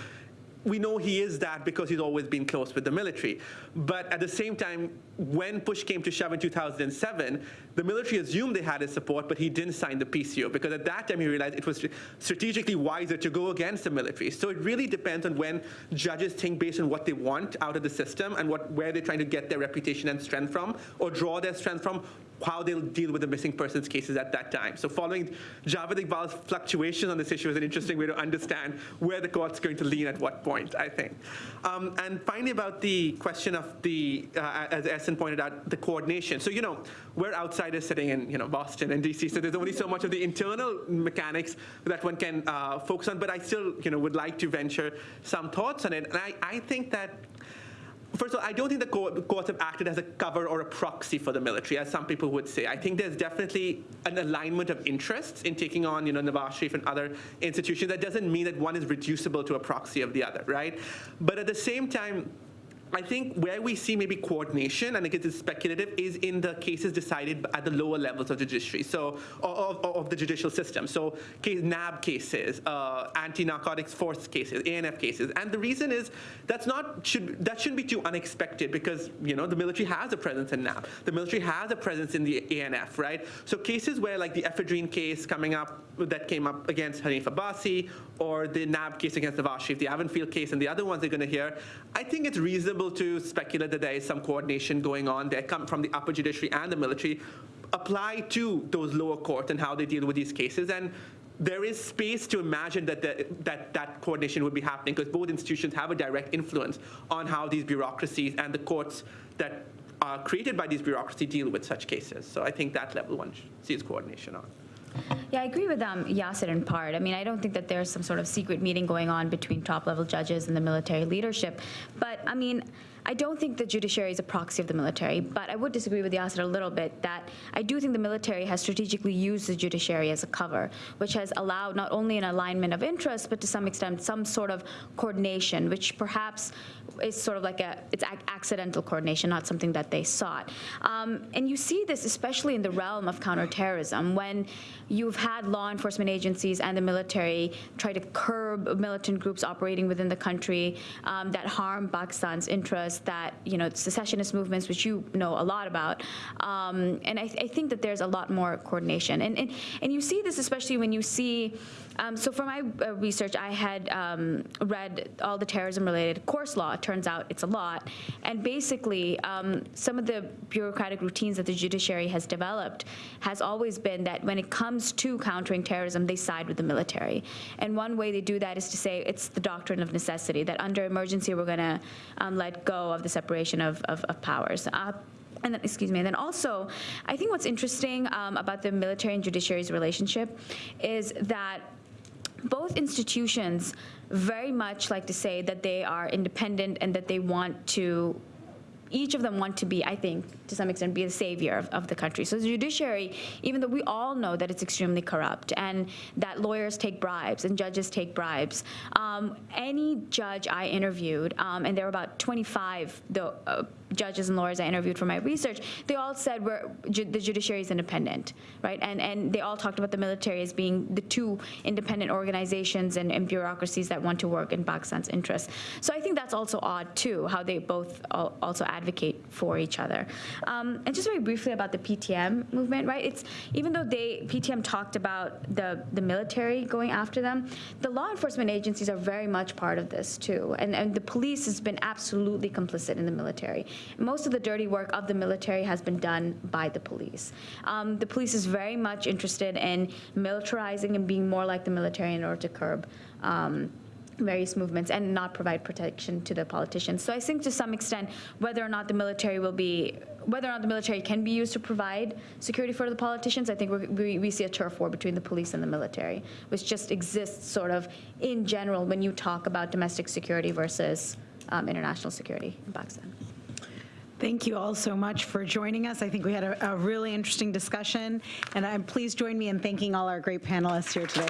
we know he is that because he's always been close with the military. But at the same time, when push came to shove in 2007, the military assumed they had his support, but he didn't sign the PCO because at that time he realized it was strategically wiser to go against the military. So it really depends on when judges think based on what they want out of the system and what where they're trying to get their reputation and strength from, or draw their strength from, how they'll deal with the missing persons cases at that time. So following Javed Iqbal's fluctuations on this issue is an interesting way to understand where the court's going to lean at what point, I think. Um, and finally, about the question of the, uh, as Ahsan pointed out, the coordination. So, you know, we're outsiders sitting in, you know, Boston and DC, so there's only so much of the internal mechanics that one can uh, focus on, but I still, you know, would like to venture some thoughts on it. And I, I think that First of all, I don't think the court- courts have acted as a cover or a proxy for the military, as some people would say. I think there's definitely an alignment of interests in taking on, you know, Nawaz Sharif and other institutions. That doesn't mean that one is reducible to a proxy of the other, right? But at the same time, I think where we see maybe coordination, and it gets speculative, is in the cases decided at the lower levels of judiciary, so of, of, of the judicial system. So case, NAB cases, uh, anti-narcotics force cases, ANF cases, and the reason is that's not should that shouldn't be too unexpected because you know the military has a presence in NAB, the military has a presence in the ANF, right? So cases where like the ephedrine case coming up that came up against Hanif Abbasi, or the NAB case against Sharif, the Avonfield case, and the other ones they're going to hear, I think it's reasonable to speculate that there is some coordination going on there come from the upper judiciary and the military apply to those lower courts and how they deal with these cases. And there is space to imagine that the, that, that coordination would be happening because both institutions have a direct influence on how these bureaucracies and the courts that are created by these bureaucracies deal with such cases. So I think that level one sees coordination on. Yeah, I agree with um, Yasser in part. I mean, I don't think that there's some sort of secret meeting going on between top-level judges and the military leadership. But, I mean, I don't think the judiciary is a proxy of the military, but I would disagree with Yasser a little bit that I do think the military has strategically used the judiciary as a cover, which has allowed not only an alignment of interests, but to some extent some sort of coordination, which perhaps is sort of like a, it's ac- accidental coordination, not something that they sought. Um, and you see this especially in the realm of counterterrorism, when you've had law enforcement agencies and the military try to curb militant groups operating within the country um, that harm Pakistan's interests, that, you know, secessionist movements, which you know a lot about. Um, and I, I think that there's a lot more coordination. And, and, and you see this especially when you see, um, so for my uh, research, I had um, read all the terrorism-related course law. It turns out it's a lot. And basically, um, some of the bureaucratic routines that the judiciary has developed has always been that when it comes to countering terrorism, they side with the military. And one way they do that is to say it's the doctrine of necessity, that under emergency, we're going to um, let go of the separation of, of, of powers. Uh, and then, excuse me, and then also, I think what's interesting um, about the military and judiciary's relationship is that both institutions very much like to say that they are independent and that they want to each of them want to be, I think, to some extent, be the savior of, of, the country. So the judiciary, even though we all know that it's extremely corrupt and that lawyers take bribes and judges take bribes, um, any judge I interviewed, um, and there were about 25 the, uh, judges and lawyers I interviewed for my research, they all said we're, ju the judiciary is independent, right? And, and they all talked about the military as being the two independent organizations and, and bureaucracies that want to work in Pakistan's interests. So I think that's also odd, too, how they both also advocate for each other. Um, and just very briefly about the PTM movement, right? It's even though they PTM talked about the the military going after them, the law enforcement agencies are very much part of this too, and and the police has been absolutely complicit in the military. Most of the dirty work of the military has been done by the police. Um, the police is very much interested in militarizing and being more like the military in order to curb. Um, various movements and not provide protection to the politicians. So I think to some extent, whether or not the military will be, whether or not the military can be used to provide security for the politicians, I think we, we see a turf war between the police and the military, which just exists sort of in general when you talk about domestic security versus um, international security in Pakistan. Thank you all so much for joining us. I think we had a, a really interesting discussion, and I'm please join me in thanking all our great panelists here today.